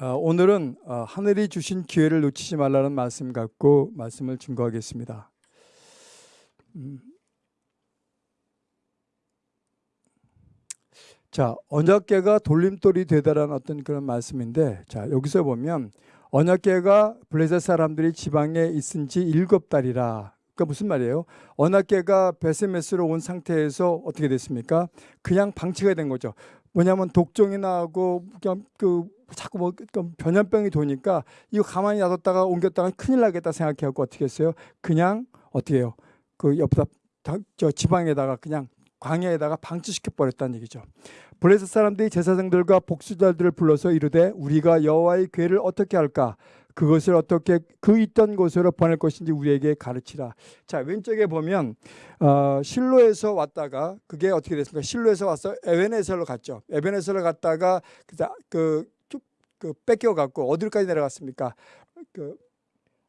어, 오늘은 어, 하늘이 주신 기회를 놓치지 말라는 말씀 갖고 말씀을 증거하겠습니다. 음. 자, 언약계가 돌림돌이 되다라는 어떤 그런 말씀인데, 자 여기서 보면 언약계가 블레셋 사람들이 지방에 있은 지 일곱 달이라. 그러니까 무슨 말이에요? 언약계가 베스메스로 온 상태에서 어떻게 됐습니까? 그냥 방치가 된 거죠. 뭐냐면 독종이 나고 그냥 그 자꾸 뭐 변연병이 도니까 이거 가만히 놔뒀다가 옮겼다가 큰일 나겠다 생각해갖고 어떻게 했어요? 그냥 어떻게 해요? 그 옆에다 저 지방에다가 그냥 광야에다가 방치시켜 버렸다는 얘기죠. 블레셋 사람들이 제사장들과 복수자들을 불러서 이르되 우리가 여호와의 괴를 어떻게 할까? 그것을 어떻게 그 있던 곳으로 보낼 것인지 우리에게 가르치라. 자 왼쪽에 보면 어, 실로에서 왔다가 그게 어떻게 됐습니까? 실로에서 와서 에베네셀로 갔죠. 에베네셀로 갔다가 그, 그, 그 뺏겨갖고 어디까지 내려갔습니까? 그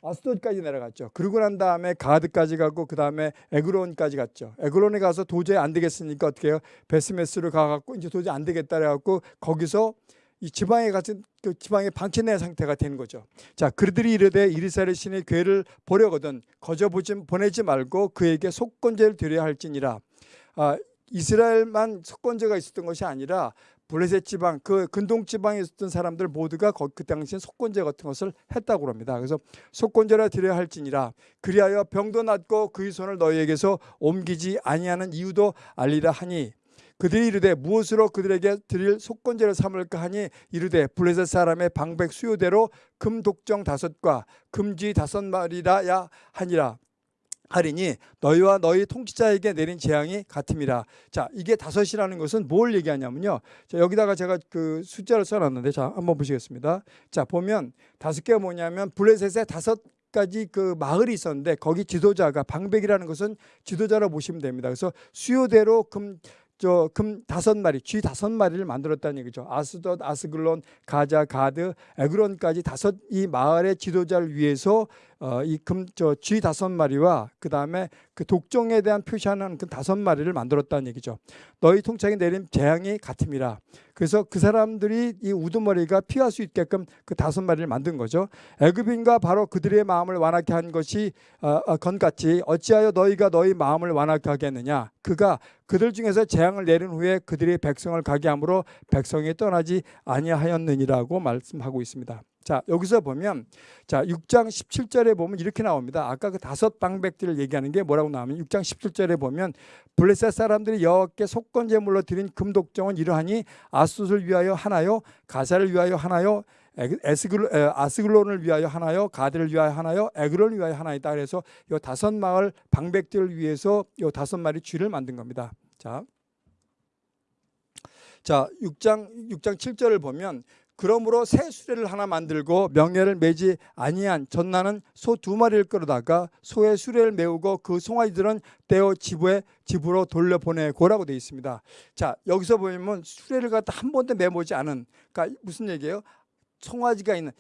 아스돗까지 내려갔죠. 그러고 난 다음에 가드까지 가고 그 다음에 에그론까지 갔죠. 에그론에 가서 도저히 안 되겠으니까 어떻게 해요? 베스메스로 가갖고 이제 도저히 안 되겠다 그래갖고 거기서 이 지방에 같은 그 지방에 방치된 상태가 되는 거죠. 자, 그들이 이르되 이리사의 신의 괴를 보려거든 거저 보지 보내지 말고 그에게 속건제를 드려야 할지니라. 아, 이스라엘만 속건제가 있었던 것이 아니라 블레셋 지방 그 근동 지방에 있었던 사람들 모두가 그 당시에 속건제 같은 것을 했다고 합니다. 그래서 속건제라 드려야 할지니라 그리하여 병도 낫고 그의 손을 너희에게서 옮기지 아니하는 이유도 알리라 하니 그들이 이르되 무엇으로 그들에게 드릴 속건제를 삼을까 하니 이르되 블레셋 사람의 방백 수요대로 금 독정 다섯과 금지 다섯 마리라야 하니라 하리니 너희와 너희 통치자에게 내린 재앙이 같음이라. 자, 이게 다섯이라는 것은 뭘 얘기하냐면요. 자, 여기다가 제가 그 숫자를 써놨는데, 자, 한번 보시겠습니다. 자, 보면 다섯 개가 뭐냐면 블레셋에 다섯 가지 그 마을이 있었는데 거기 지도자가 방백이라는 것은 지도자로 보시면 됩니다. 그래서 수요대로 금 저금 다섯 마리, 쥐 다섯 마리를 만들었다는 얘기죠. 아스돗, 아스글론, 가자, 가드, 에그론까지 다섯 이 마을의 지도자를 위해서 어, 이금 저 쥐 다섯 마리와 그 다음에 그 독종에 대한 표시하는 그 다섯 마리를 만들었다는 얘기죠. 너희 통창에 내린 재앙이 같음이라. 그래서 그 사람들이 이 우두머리가 피할 수 있게끔 그 다섯 마리를 만든 거죠. 애굽인과 바로 그들의 마음을 완악케 한 것이 어, 어, 건같이 어찌하여 너희가 너희 마음을 완악케 하겠느냐. 그가 그들 중에서 재앙을 내린 후에 그들이 백성을 가게 함으로 백성이 떠나지 아니하였느니라고 말씀하고 있습니다. 자 여기서 보면 자 6장 17절에 보면 이렇게 나옵니다. 아까 그 다섯 방백들을 얘기하는 게 뭐라고 나오면 6장 17절에 보면 블레셋 사람들이 여호와께 속건 제물로 드린 금독정은 이러하니 아숫을 위하여 하나요 가사를 위하여 하나요 에스글, 아스글론을 위하여 하나요 가드를 위하여 하나요 에그론을 위하여 하나이다 그래서 이 다섯 마을 방백들을 위해서 이 다섯 마리 쥐를 만든 겁니다. 자. 자, 6장 6장 7절을 보면 그러므로 새 수레를 하나 만들고 명예를 매지 아니한 전나는 소 두 마리를 끌어다가 소의 수레를 메우고 그 송아지들은 떼어 지부에 집으로 돌려보내고라고 되어 있습니다. 자 여기서 보면 수레를 갖다 한 번도 메모지 않은 그러니까 무슨 얘기예요? 송아지가 있는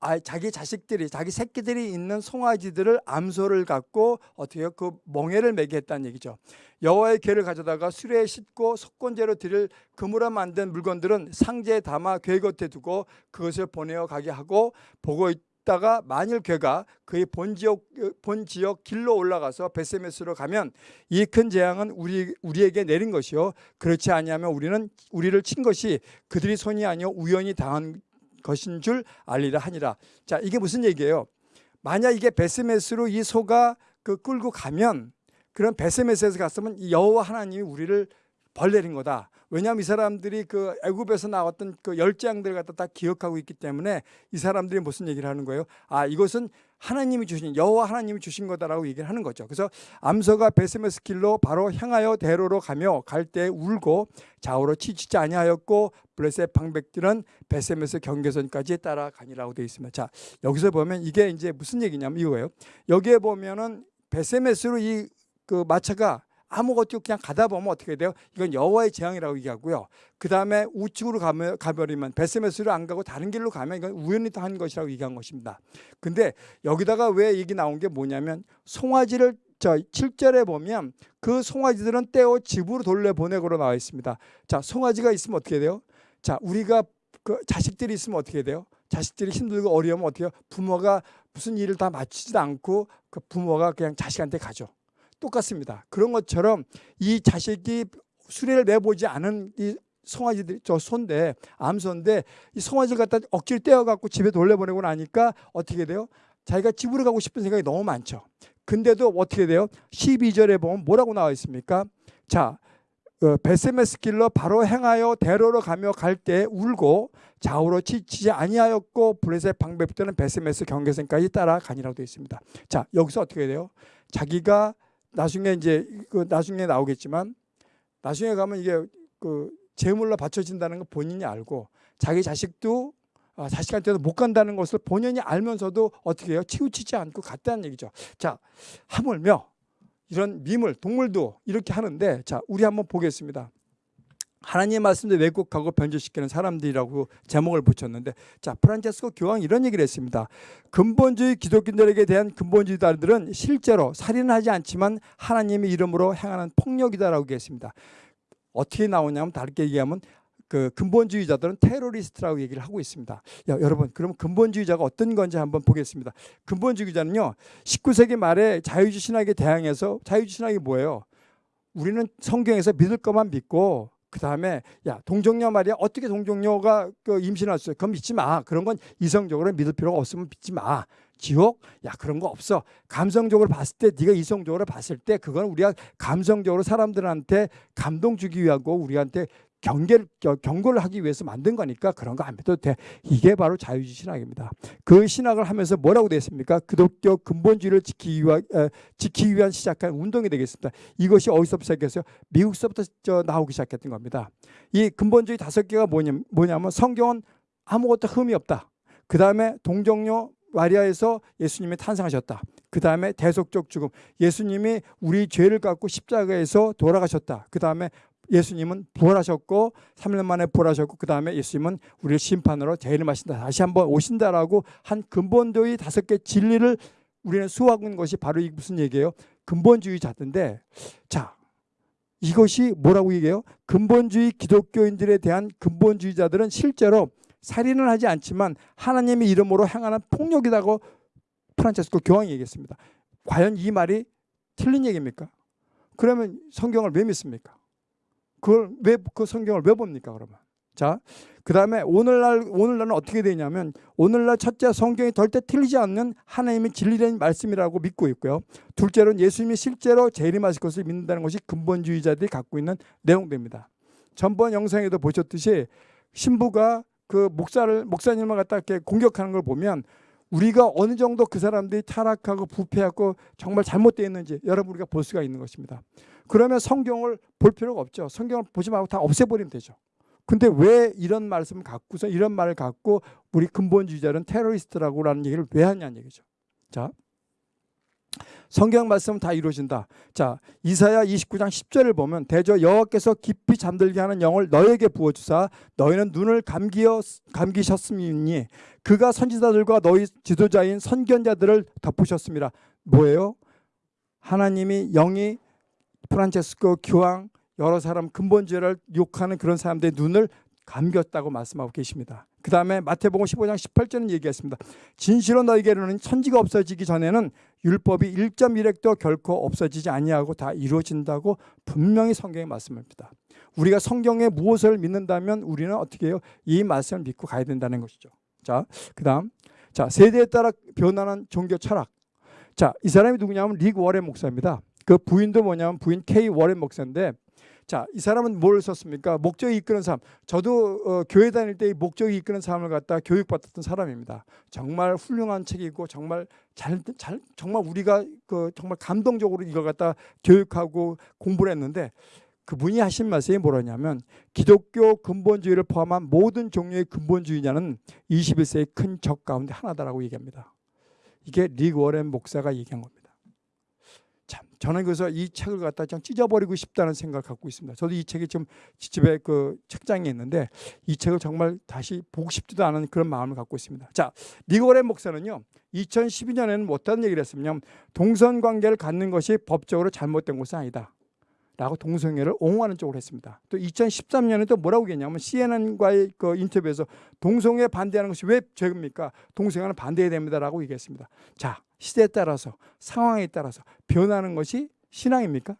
아, 자기 자식들이 자기 새끼들이 있는 송아지들을 암소를 갖고 어떻게 그 멍에를 매게 했다는 얘기죠. 여호와의 괴를 가져다가 수레에 싣고 속건제로 드릴 금으로 만든 물건들은 상자에 담아 괴 곁에 두고 그것을 보내어 가게 하고 보고 있다가 만일 괴가 그의 본 지역 본 지역 길로 올라가서 베세메스로 가면 이 큰 재앙은 우리 우리에게 내린 것이요 그렇지 아니하면 우리는 우리를 친 것이 그들이 손이 아니요 우연히 당한 것인 줄 알리라 하니라. 자, 이게 무슨 얘기예요? 만약 이게 베스메스로 이 소가 그 끌고 가면 그런 베스메스에서 갔으면 여호와 하나님이 우리를 벌 내린 거다. 왜냐하면 이 사람들이 그 애굽에서 나왔던 그 열재앙들을 갖다 다 기억하고 있기 때문에 이 사람들이 무슨 얘기를 하는 거예요? 아 이것은 하나님이 주신 여호와 하나님이 주신 거다라고 얘기를 하는 거죠. 그래서 암소가 베스메스 길로 바로 향하여 대로로 가며 갈 때 울고 좌우로 치치지 아니하였고 블레셋 방백들은 베세메스 경계선까지 따라가니라고 되어 있습니다. 자 여기서 보면 이게 이제 무슨 얘기냐면 이거예요. 여기에 보면은 베세메스로 이 그 마차가 아무것도 그냥 가다 보면 어떻게 돼요? 이건 여호와의 재앙이라고 얘기하고요. 그 다음에 우측으로 가면, 가버리면 베스메스로 안 가고 다른 길로 가면 이건 우연히 한 것이라고 얘기한 것입니다. 근데 여기다가 왜 얘기 나온 게 뭐냐면 송아지를 자 7절에 보면 그 송아지들은 떼어 집으로 돌려보내고로 나와 있습니다. 자 송아지가 있으면 어떻게 돼요? 자 우리가 그 자식들이 있으면 어떻게 돼요? 자식들이 힘들고 어려우면 어떻게 해요? 부모가 무슨 일을 다 마치지도 않고 그 부모가 그냥 자식한테 가죠. 똑같습니다. 그런 것처럼 이 자식이 수레를 내보지 않은 이 송아지들이 저 손대 암소인데 이 송아지를 갖다 억지로 떼어갖고 집에 돌려보내고 나니까 어떻게 돼요? 자기가 집으로 가고 싶은 생각이 너무 많죠. 근데도 어떻게 돼요? 12절에 보면 뭐라고 나와 있습니까? 자, 어, 베세메스 길로 바로 행하여 대로로 가며 갈 때 울고 좌우로 치지 아니하였고 블레셋 방배부터는 베세메스 경계선까지 따라가니라고 되어 있습니다. 자, 여기서 어떻게 돼요? 자기가 나중에 이제 그 나중에 나오겠지만 나중에 가면 이게 그 제물로 바쳐진다는 거 본인이 알고 자기 자식도 아, 자식한테도 못 간다는 것을 본인이 알면서도 어떻게 해요? 치우치지 않고 갔다는 얘기죠. 자, 하물며 이런 미물, 동물도 이렇게 하는데 자, 우리 한번 보겠습니다. 하나님의 말씀도 왜곡하고 변질시키는 사람들이라고 제목을 붙였는데 자 프란체스코 교황 이런 얘기를 했습니다. 근본주의 기독교인들에게 대한 근본주의자들은 실제로 살인은 하지 않지만 하나님의 이름으로 행하는 폭력이다라고 얘기했습니다. 어떻게 나오냐면 다르게 얘기하면 그 근본주의자들은 테러리스트라고 얘기를 하고 있습니다. 야, 여러분, 그럼 근본주의자가 어떤 건지 한번 보겠습니다. 근본주의자는요, 19세기 말에 자유주의 신학에 대항해서 자유주의 신학이 뭐예요? 우리는 성경에서 믿을 것만 믿고 그 다음에 야 동정녀 말이야 어떻게 동정녀가 그 임신할 수 있어? 그건 믿지 마. 그런 건 이성적으로 믿을 필요가 없으면 믿지 마. 지옥? 야 그런 거 없어. 감성적으로 봤을 때 네가 이성적으로 봤을 때 그건 우리가 감성적으로 사람들한테 감동 주기 위하고 우리한테 경계를 경고를 하기 위해서 만든 거니까 그런 거 안 믿어도 돼. 이게 바로 자유주의 신학입니다. 그 신학을 하면서 뭐라고 되었습니까? 기독교 근본주의를 지키기 위한, 에, 지키기 위한 시작한 운동이 되겠습니다. 이것이 어디서부터 시작했어요? 미국서부터 저 나오기 시작했던 겁니다. 이 근본주의 다섯 개가 뭐냐, 뭐냐면 성경은 아무것도 흠이 없다. 그 다음에 동정녀 마리아에서 예수님이 탄생하셨다. 그 다음에 대속적 죽음. 예수님이 우리 죄를 갖고 십자가에서 돌아가셨다. 그 다음에 예수님은 부활하셨고 3년 만에 부활하셨고 그 다음에 예수님은 우리를 심판으로 재림하신다. 다시 한번 오신다라고 한 근본주의 다섯 개 진리를 우리는 수호하는 것이 바로 이 무슨 얘기예요? 근본주의 자인데 자 이것이 뭐라고 얘기해요? 근본주의 기독교인들에 대한 근본주의자들은 실제로 살인을 하지 않지만 하나님의 이름으로 행하는 폭력이라고 프란체스코 교황이 얘기했습니다. 과연 이 말이 틀린 얘기입니까? 그러면 성경을 왜 믿습니까? 그걸 왜 그 성경을 왜 봅니까 그러면? 자, 그 다음에 오늘날 오늘날은 어떻게 되냐면 오늘날 첫째 성경이 절대 틀리지 않는 하나님의 진리된 말씀이라고 믿고 있고요. 둘째로는 예수님이 실제로 재림하실 것을 믿는다는 것이 근본주의자들이 갖고 있는 내용입니다. 전번 영상에도 보셨듯이 신부가 그 목사를 목사님을 갖다 이렇게 공격하는 걸 보면 우리가 어느 정도 그 사람들이 타락하고 부패하고 정말 잘못되어 있는지 여러분 우리가 볼 수가 있는 것입니다. 그러면 성경을 볼 필요가 없죠. 성경을 보지 말고 다 없애버리면 되죠. 근데 왜 이런 말씀을 갖고서 이런 말을 갖고 우리 근본주의자는 테러리스트라고 라는 얘기를 왜 하냐는 얘기죠. 자, 성경 말씀은 다 이루어진다. 자, 이사야 29장 10절을 보면 대저 여호와께서 깊이 잠들게 하는 영을 너에게 부어 주사 너희는 눈을 감기어 감기셨음이니 그가 선지자들과 너희 지도자인 선견자들을 덮으셨습니다. 뭐예요? 하나님이 영이 프란체스코 교황 여러 사람 근본주의를 욕하는 그런 사람들의 눈을 감겼다고 말씀하고 계십니다. 그 다음에 마태복음 15장 18절은 얘기했습니다. 진실로 너희에게는 천지가 없어지기 전에는 율법이 1.1획도 결코 없어지지 아니하고 다 이루어진다고 분명히 성경에 말씀합니다. 우리가 성경에 무엇을 믿는다면 우리는 어떻게 해요? 이 말씀을 믿고 가야 된다는 것이죠. 자, 그 다음. 자, 세대에 따라 변하는 종교 철학. 자, 이 사람이 누구냐면 릭 워렌 목사입니다. 그 부인도 뭐냐면 부인 K 워렌 목사인데 자, 이 사람은 뭘 썼습니까? 목적이 이끄는 삶. 저도 어, 교회 다닐 때 목적이 이끄는 삶을 갖다 교육받았던 사람입니다. 정말 훌륭한 책이고 정말 잘, 잘 정말 우리가 그 정말 감동적으로 이걸 갖다 교육하고 공부를 했는데 그분이 하신 말씀이 뭐라냐면 기독교 근본주의를 포함한 모든 종류의 근본주의냐는 21세의 큰 적 가운데 하나다라고 얘기합니다. 이게 릭 워렌 목사가 얘기한 겁니다. 참 저는 그래서 이 책을 갖다 좀 찢어버리고 싶다는 생각을 갖고 있습니다. 저도 이 책이 지금 집에 그 책장에 있는데 이 책을 정말 다시 보고 싶지도 않은 그런 마음을 갖고 있습니다. 자, 니고레 목사는요. 2012년에는 뭐 어떤 얘기를 했으면 동선 관계를 갖는 것이 법적으로 잘못된 것은 아니다. 라고 동성애를 옹호하는 쪽으로 했습니다. 또 2013년에 또 뭐라고 했냐면 CNN과의 그 인터뷰에서 동성애 반대하는 것이 왜 죄입니까? 동성애는 반대해야 됩니다라고 얘기했습니다. 자, 시대에 따라서 상황에 따라서 변하는 것이 신앙입니까?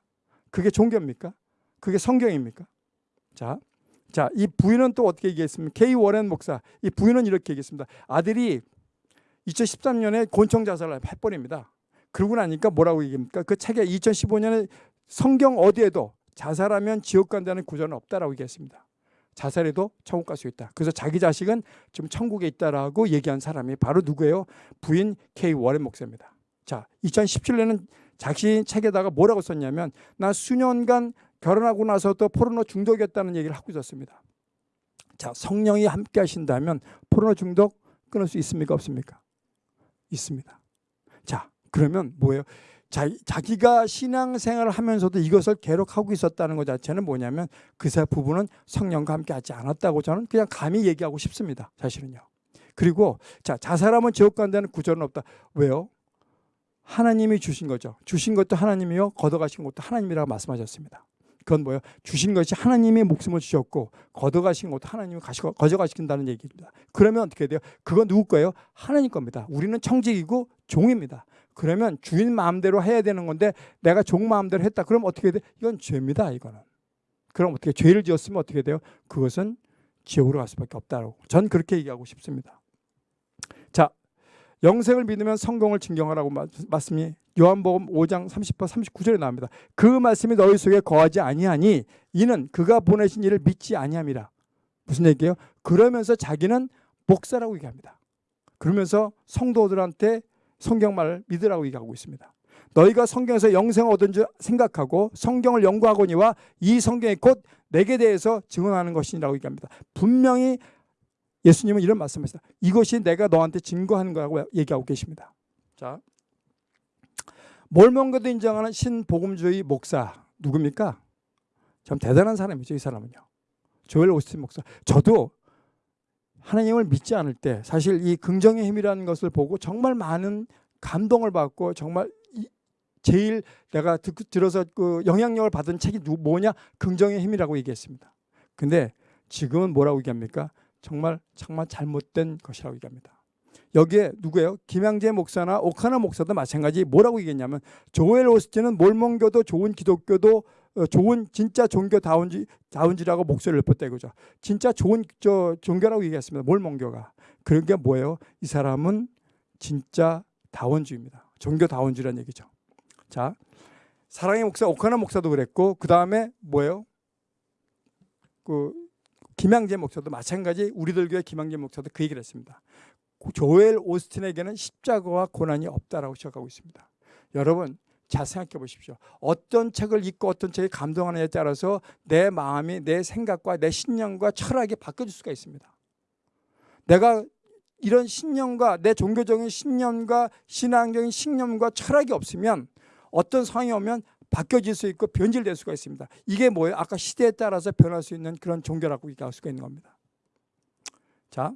그게 종교입니까? 그게 성경입니까? 자, 자, 이 부인은 또 어떻게 얘기했습니까? K 워렌 목사. 이 부인은 이렇게 얘기했습니다. 아들이 2013년에 곤청 자살을 해버립니다. 그러고 나니까 뭐라고 얘기합니까? 그 책에 2015년에 성경 어디에도 자살하면 지옥 간다는 구절은 없다라고 얘기했습니다. 자살해도 천국 갈 수 있다. 그래서 자기 자식은 지금 천국에 있다라고 얘기한 사람이 바로 누구예요? 부인 K 워렌 목사입니다. 자, 2017년에는 자신 책에다가 뭐라고 썼냐면 나 수년간 결혼하고 나서도 포르노 중독이었다는 얘기를 하고 있었습니다. 자, 성령이 함께 하신다면 포르노 중독 끊을 수 있습니까? 없습니까? 있습니다. 자, 그러면 뭐예요? 자, 자기가 신앙생활을 하면서도 이것을 계속하고 있었다는 것 자체는 뭐냐면 그 부부는 성령과 함께 하지 않았다고 저는 그냥 감히 얘기하고 싶습니다. 사실은요. 그리고 자, 자살하면 지옥 간다는 구절은 없다. 왜요? 하나님이 주신 거죠. 주신 것도 하나님이요. 걷어가신 것도 하나님이라고 말씀하셨습니다. 그건 뭐예요? 주신 것이 하나님이 목숨을 주셨고 걷어가신 것도 하나님이 가시고 거저가신다는 얘기입니다. 그러면 어떻게 돼요? 그건 누구 거예요? 하나님 겁니다. 우리는 청직이고 종입니다. 그러면 주인 마음대로 해야 되는 건데 내가 종 마음대로 했다. 그럼 어떻게 돼? 이건 죄입니다. 이거는. 그럼 어떻게 죄를 지었으면 어떻게 돼요? 그것은 지옥으로 갈 수밖에 없다고. 전 그렇게 얘기하고 싶습니다. 자, 영생을 믿으면 성공을 증경하라고 말씀이 요한복음 5장 30번 39절에 나옵니다. 그 말씀이 너희 속에 거하지 아니하니 이는 그가 보내신 이를 믿지 아니함이라. 무슨 얘기예요? 그러면서 자기는 목사라고 얘기합니다. 그러면서 성도들한테 성경말을 믿으라고 얘기하고 있습니다. 너희가 성경에서 영생을 얻은 줄 생각하고 성경을 연구하거니와 이 성경이 곧 내게 대해서 증언하는 것이라고 얘기합니다. 분명히 예수님은 이런 말씀하셨다. 이것이 내가 너한테 증거하는 거라고 얘기하고 계십니다. 자, 몰몬교도 인정하는 신복음주의 목사 누굽니까? 참 대단한 사람이죠. 이 사람은요. 조엘 오스틴 목사. 저도 하나님을 믿지 않을 때 사실 이 긍정의 힘이라는 것을 보고 정말 많은 감동을 받고 정말 제일 내가 듣, 들어서 그 영향력을 받은 책이 뭐냐? 긍정의 힘이라고 얘기했습니다. 근데 지금은 뭐라고 얘기합니까? 정말 정말 잘못된 것이라고 얘기합니다. 여기에 누구예요? 김양재 목사나 오카나 목사도 마찬가지 뭐라고 얘기했냐면 조엘 오스틴은 몰몬교도 좋은 기독교도 어, 좋은 진짜 종교다운지 다운지라고 목소리를 높였다 이거죠. 진짜 좋은 저 종교라고 얘기했습니다. 몰몬교가 그런 게 뭐예요? 이 사람은 진짜 다원주입니다. 종교다원주라는 얘기죠. 자, 사랑의 목사 오카나 목사도 그랬고 그 다음에 뭐예요? 그 김양재 목사도 마찬가지 우리들 교회 김양재 목사도 그 얘기를 했습니다. 조엘 오스틴에게는 십자가와 고난이 없다라고 시작하고 있습니다. 여러분 잘 생각해 보십시오. 어떤 책을 읽고 어떤 책에 감동하느냐에 따라서 내 마음이 내 생각과 내 신념과 철학이 바뀌어질 수가 있습니다. 내가 이런 신념과 내 종교적인 신념과 신앙적인 신념과 철학이 없으면 어떤 상황이 오면 바뀌어질 수 있고 변질될 수가 있습니다. 이게 뭐예요? 아까 시대에 따라서 변할 수 있는 그런 종교라고 얘기할 수가 있는 겁니다. 자,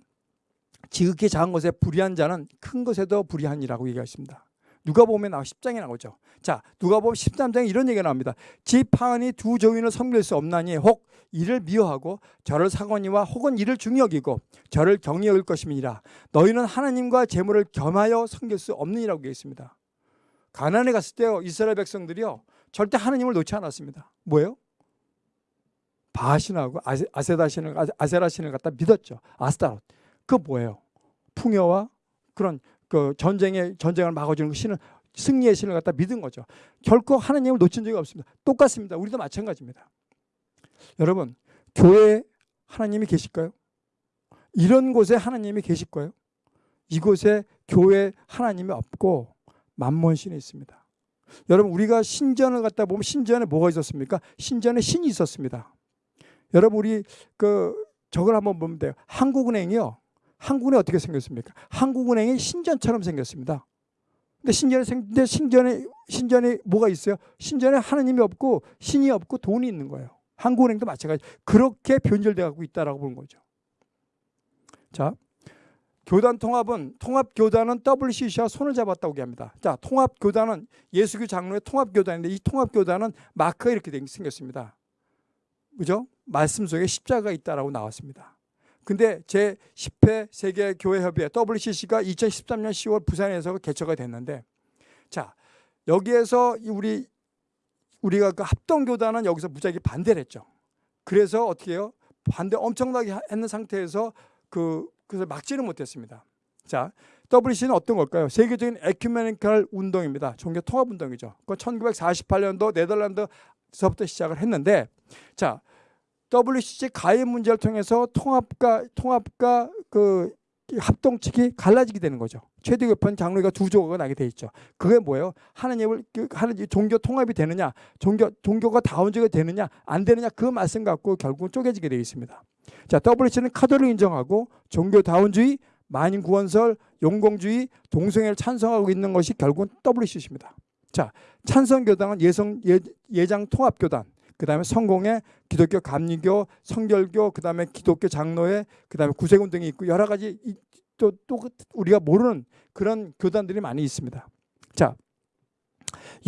지극히 작은 것에 불의한 자는 큰 것에도 불의한이라고 얘기하십니다. 누가 보면 나 10장에 나오죠. 자, 누가 보면 13장에 이런 얘기가 나옵니다. 지파은이 두 종인을 섬길 수 없나니 혹 이를 미워하고 저를 사거니와 혹은 이를 중여기고 저를 경히 여길 것임이니라. 너희는 하나님과 재물을 겸하여 섬길 수 없느니라고 얘기했습니다. 가난에 갔을 때요. 이스라엘 백성들이요. 절대 하나님을 놓지 않았습니다. 뭐예요? 바신하고 아세다신을 아세라신을 갖다 믿었죠. 아스타롯. 그 뭐예요? 풍요와 그런 그 전쟁의 전쟁을 막아주는 그 신은 승리의 신을 갖다 믿은 거죠. 결코 하나님을 놓친 적이 없습니다. 똑같습니다. 우리도 마찬가지입니다. 여러분, 교회에 하나님이 계실까요? 이런 곳에 하나님이 계실 거예요? 이곳에 교회 하나님이 없고 만몬신이 있습니다. 여러분 우리가 신전을 갖다 보면 신전에 뭐가 있었습니까? 신전에 신이 있었습니다. 여러분 우리 그 저걸 한번 보면 돼요. 한국은행이요. 한국은행 어떻게 생겼습니까? 한국은행이 신전처럼 생겼습니다. 근데 신전에 근데 신전에 신전에 뭐가 있어요? 신전에 하나님이 없고 신이 없고 돈이 있는 거예요. 한국은행도 마찬가지. 그렇게 변절돼 갖고 있다라고 보는 거죠. 자, 교단 통합은 통합 교단은 WCC와 손을 잡았다고 얘기합니다. 자, 통합 교단은 예수교 장로의 통합 교단인데 이 통합 교단은 마크가 이렇게 된- 생겼습니다. 그죠? 말씀 속에 십자가 있다라고 나왔습니다. 근데 제 10회 세계 교회 협의회 WCC가 2013년 10월 부산에서 개최가 됐는데 자, 여기에서 이 우리 우리가 그 합동 교단은 여기서 무지하게 반대를 했죠. 그래서 어떻게 해요? 반대 엄청나게 하- 했는 상태에서 그 그래서 막지는 못했습니다. 자, WC는 어떤 걸까요? 세계적인 에큐메니컬 운동입니다. 종교 통합 운동이죠. 그 1948년도 네덜란드서부터 시작을 했는데, 자, WCC 가입 문제를 통해서 통합과 통합과 그 합동 측이 갈라지게 되는 거죠. 최대 교편 장로가 두 조가 나게 돼 있죠. 그게 뭐예요? 하나님을 그 하나님 종교 통합이 되느냐, 종교 종교가 다원주가 되느냐, 안 되느냐 그 말씀 갖고 결국은 쪼개지게 되어 있습니다. 자, WC는 카톨릭 인정하고 종교 다원주의, 만인 구원설, 용공주의, 동성애를 찬성하고 있는 것이 결국은 WCC입니다. 자, 찬성교단은 예성 예, 예장 통합교단, 그 다음에 성공회, 기독교 감리교, 성결교, 그 다음에 기독교 장로회, 그 다음에 구세군 등이 있고 여러 가지 또 또 우리가 모르는 그런 교단들이 많이 있습니다. 자,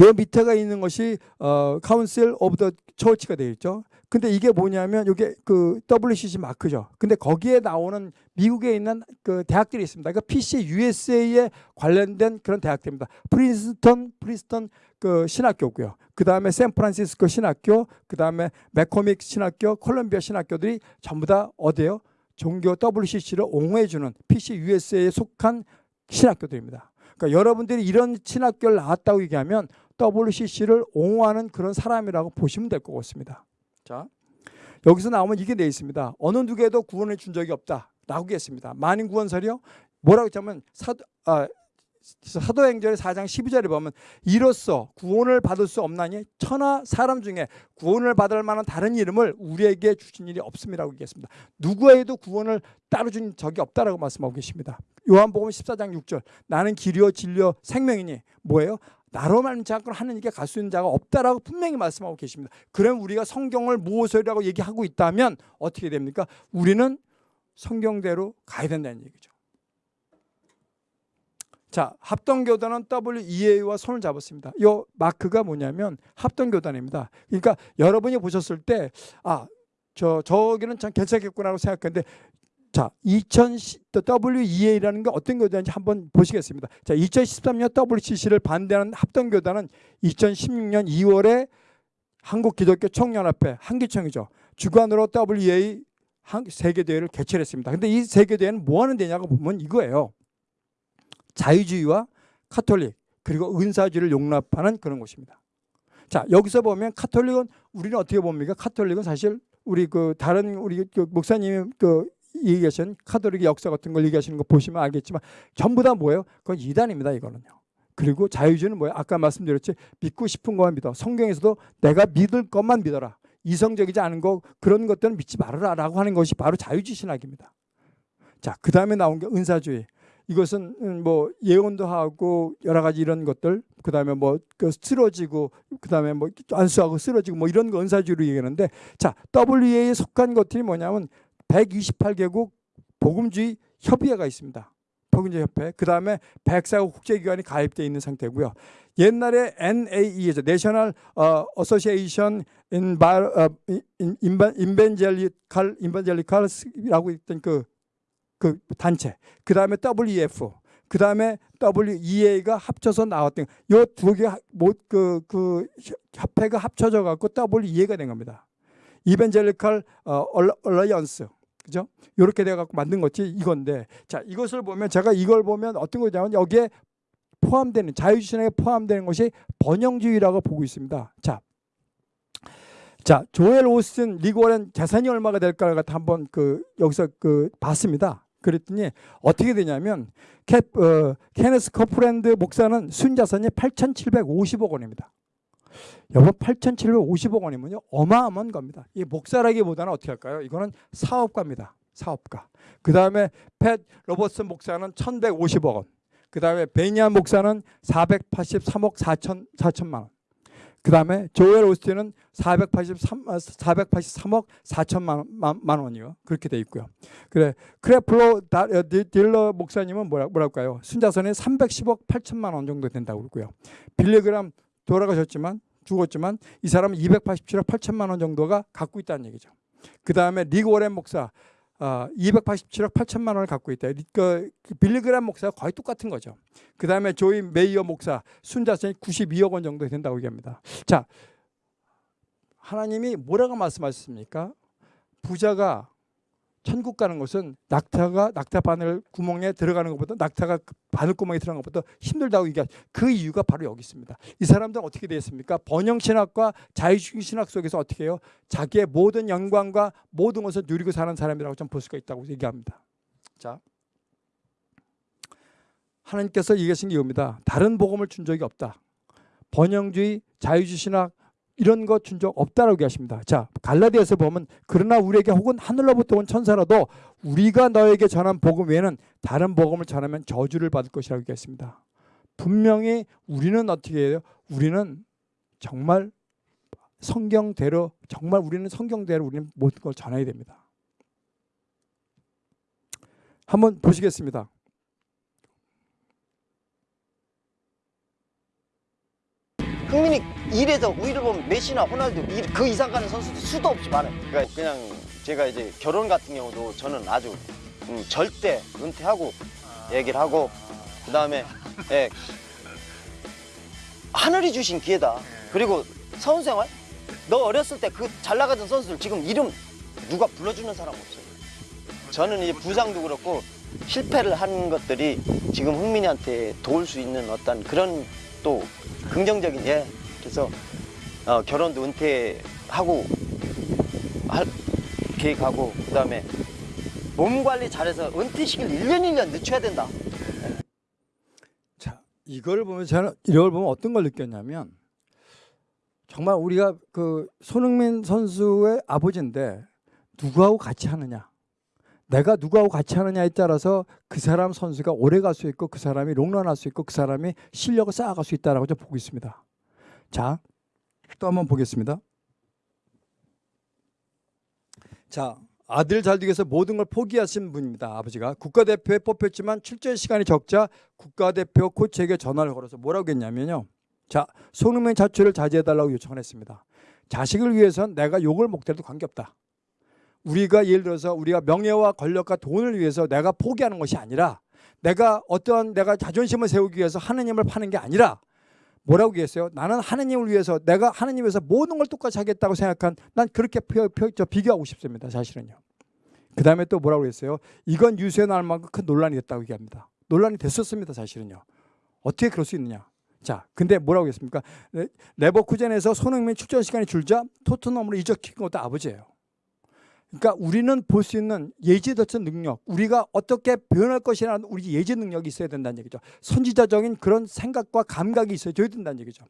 요 밑에가 있는 것이 어 Council of the Church가 되어 있죠. 근데 이게 뭐냐면 이게 그 WCC 마크죠. 근데 거기에 나오는 미국에 있는 그 대학들이 있습니다. 그러니까 PC USA에 관련된 그런 대학들입니다. 프린스턴 프린스턴 그 신학교고요. 그 다음에 샌프란시스코 신학교, 그 다음에 맥코믹 신학교, 콜롬비아 신학교들이 전부 다 어디에요? 종교 WCC를 옹호해주는 PC USA에 속한 신학교들입니다. 그러니까 여러분들이 이런 신학교를 나왔다고 얘기하면 WCC를 옹호하는 그런 사람이라고 보시면 될 것 같습니다. 자, 여기서 나오면 이게 돼 있습니다. 어느 누구에도 구원을 준 적이 없다. 라고 했습니다. 만인 구원설이요? 뭐라고 했냐면 사도, 아, 사도행전의 4장 12절에 보면 이로써 구원을 받을 수 없나니 천하 사람 중에 구원을 받을 만한 다른 이름을 우리에게 주신 일이 없음이라고 얘기했습니다. 누구에도 구원을 따로 준 적이 없다라고 말씀하고 계십니다. 요한복음 14장 6절 나는 길이요 진리요 생명이니 뭐예요? 나로 말미암지 않고 하느님께 갈수 있는 자가 없다라고 분명히 말씀하고 계십니다. 그럼 우리가 성경을 무엇이라고 얘기하고 있다면 어떻게 됩니까? 우리는 성경대로 가야 된다는 얘기죠. 자, 합동교단은 WEA와 손을 잡았습니다. 이 마크가 뭐냐면 합동교단입니다. 그러니까 여러분이 보셨을 때, 아, 저, 저기는 참 괜찮겠구나라고 생각했는데, 자, 2010, WEA라는 게 어떤 교단인지 한번 보시겠습니다. 자, 2013년 WCC를 반대하는 합동교단은 2016년 2월에 한국기독교 총연합회, 한기총이죠. 주관으로 WEA 세계대회를 개최 했습니다. 근데 이 세계대회는 뭐 하는 대냐고 보면 이거예요. 자유주의와 카톨릭 그리고 은사주의를 용납하는 그런 곳입니다. 자 여기서 보면 카톨릭은 우리는 어떻게 봅니까? 카톨릭은 사실 우리 그 다른 우리 그 목사님이 그 얘기하신 카톨릭의 역사 같은 걸 얘기하시는 거 보시면 알겠지만 전부 다 뭐예요? 그건 이단입니다. 이거는요. 그리고 자유주의는 뭐예요? 아까 말씀드렸지 믿고 싶은 것만 믿어. 성경에서도 내가 믿을 것만 믿어라. 이성적이지 않은 거 그런 것들은 믿지 말아라 라고 하는 것이 바로 자유주의 신학입니다. 자, 그 다음에 나온 게 은사주의. 이것은 음, 뭐 예언도 하고 여러 가지 이런 것들 그다음에 뭐그 쓰러지고 그다음에 뭐 안수하고 쓰러지고 뭐 이런 거 은사주의로 얘기하는데 자 WEA에 속한 것들이 뭐냐면 128개국 복음주의 협의회가 있습니다. 복음주의 협회 그 다음에 104국 국제기관이 가입되어 있는 상태고요. 옛날에 NAE죠. 내셔널 어소시에이션 인벤젤리칼 인벤젤리칼이라고 있던 그 그 단체, 그 다음에 WEF, 그 다음에 WEA가 합쳐서 나왔던 요두개 뭐그 그 협회가 합쳐져 갖고 WEA가 된 겁니다. Evangelical Alliance 그죠? 이렇게 돼 갖고 만든 것이 이건데 자 이것을 보면 제가 이걸 보면 어떤 거냐면 여기에 포함되는 자유주의에 포함되는 것이 번영주의라고 보고 있습니다. 자. 자, 조엘 오스틴 릭 워렌 재산이 얼마가 될까 갖다 한번 그 여기서 그 봤습니다. 그랬더니 어떻게 되냐면 캐, 어, 케네스 코플랜드 목사는 순자산이 8,750억 원입니다. 여보 8,750억 원이면요 어마어마한 겁니다. 이 목사라기보다는 어떻게 할까요? 이거는 사업가입니다. 사업가. 그 다음에 팻 로버슨 목사는 1,150억 원. 그 다음에 베니 힌 목사는 483억 4천 4천만 원. 그 다음에 조엘 오스틴은 483, 483억 4천만 만, 만 원이요. 그렇게 돼 있고요. 그래 크레플로 다, 어, 디- 달러 목사님은 뭐라, 뭐랄까요? 순자산이 310억 8천만 원 정도 된다고 그러고요. 빌리그람 돌아가셨지만 죽었지만 이 사람은 287억 8천만 원 정도가 갖고 있다는 얘기죠. 그 다음에 릭 워렌 목사 아, 287억 8천만 원을 갖고 있다. 리- 그 빌리그람 목사가 거의 똑같은 거죠. 그 다음에 조이 메이어 목사 순자산이 92억 원 정도 된다고 얘기합니다. 자, 하나님이 뭐라고 말씀하셨습니까? 부자가 천국 가는 것은 낙타가 낙타 바늘 구멍에 들어가는 것보다 낙타가 그 바늘 구멍에 들어가는 것보다 힘들다고 얘기하 그 이유가 바로 여기 있습니다. 이 사람들은 어떻게 되었습니까? 번영 신학과 자유주의 신학 속에서 어떻게 해요? 자기의 모든 영광과 모든 것을 누리고 사는 사람이라고 좀 볼 수가 있다고 얘기합니다. 자, 하나님께서 얘기하신 게 이겁니다. 다른 복음을 준 적이 없다. 번영주의, 자유주의 신학 이런 거준적 없다라고 얘기하십니다. 자, 갈라디아서 보면 그러나 우리에게 혹은 하늘로부터 온 천사라도 우리가 너에게 전한 복음 외에는 다른 복음을 전하면 저주를 받을 것이라고 얘기했습니다. 분명히 우리는 어떻게 해요? 우리는 정말 성경대로 정말 우리는 성경대로 우리는 모든 걸 전해야 됩니다. 한번 보시겠습니다. 흥민이 일에서 우위를 보면 메시나 호날두 일- 그 이상 가는 선수도 수도 없이 많아요. 그러니까 그냥 제가 이제 결혼 같은 경우도 저는 아주 음, 절대 은퇴하고 얘기를 하고 그 다음에 예, 하늘이 주신 기회다. 그리고 선수생활 너 어렸을 때 그 잘 나가던 선수들 지금 이름 누가 불러주는 사람 없어요. 저는 이제 부상도 그렇고 실패를 한 것들이 지금 흥민이한테 도울 수 있는 어떤 그런 또 긍정적인 예 그래서 어, 결혼도 은퇴하고 할 계획하고 그 다음에 몸 관리 잘해서 은퇴 시기를 1년 1년 늦춰야 된다. 자, 이걸 보면 저는 이걸 보면 어떤 걸 느꼈냐면 정말 우리가 그 손흥민 선수의 아버지인데 누구하고 같이 하느냐. 내가 누구하고 같이 하느냐에 따라서 그 사람 선수가 오래 갈 수 있고 그 사람이 롱런할 수 있고 그 사람이 실력을 쌓아갈 수 있다라고 좀 보고 있습니다. 자, 또 한번 보겠습니다. 자, 아들 잘 되기 위해서 모든 걸 포기하신 분입니다. 아버지가 국가대표에 뽑혔지만 출전 시간이 적자 국가대표 코치에게 전화를 걸어서 뭐라고 했냐면요. 자, 손흥민 자출을 자제해달라고 요청을 했습니다. 자식을 위해선 내가 욕을 먹더라도 관계없다. 우리가 예를 들어서 우리가 명예와 권력과 돈을 위해서 내가 포기하는 것이 아니라 내가 어떠한 내가 자존심을 세우기 위해서 하느님을 파는 게 아니라 뭐라고 얘기했어요? 나는 하느님을 위해서 내가 하느님 위해서 모든 걸 똑같이 하겠다고 생각한 난 그렇게 표, 표, 저 비교하고 싶습니다. 사실은요. 그 다음에 또 뭐라고 했어요? 이건 유세에 나올 만큼 큰 논란이 됐다고 얘기합니다. 논란이 됐었습니다. 사실은요. 어떻게 그럴 수 있느냐? 자, 근데 뭐라고 했습니까? 레- 레버쿠젠에서 손흥민 출전 시간이 줄자 토트넘으로 이적시킨 것도 아버지예요. 그러니까 우리는 볼 수 있는 예지도천 능력, 우리가 어떻게 변할 것이라는 우리 예지 능력이 있어야 된다는 얘기죠. 선지자적인 그런 생각과 감각이 있어야 된다는 얘기죠.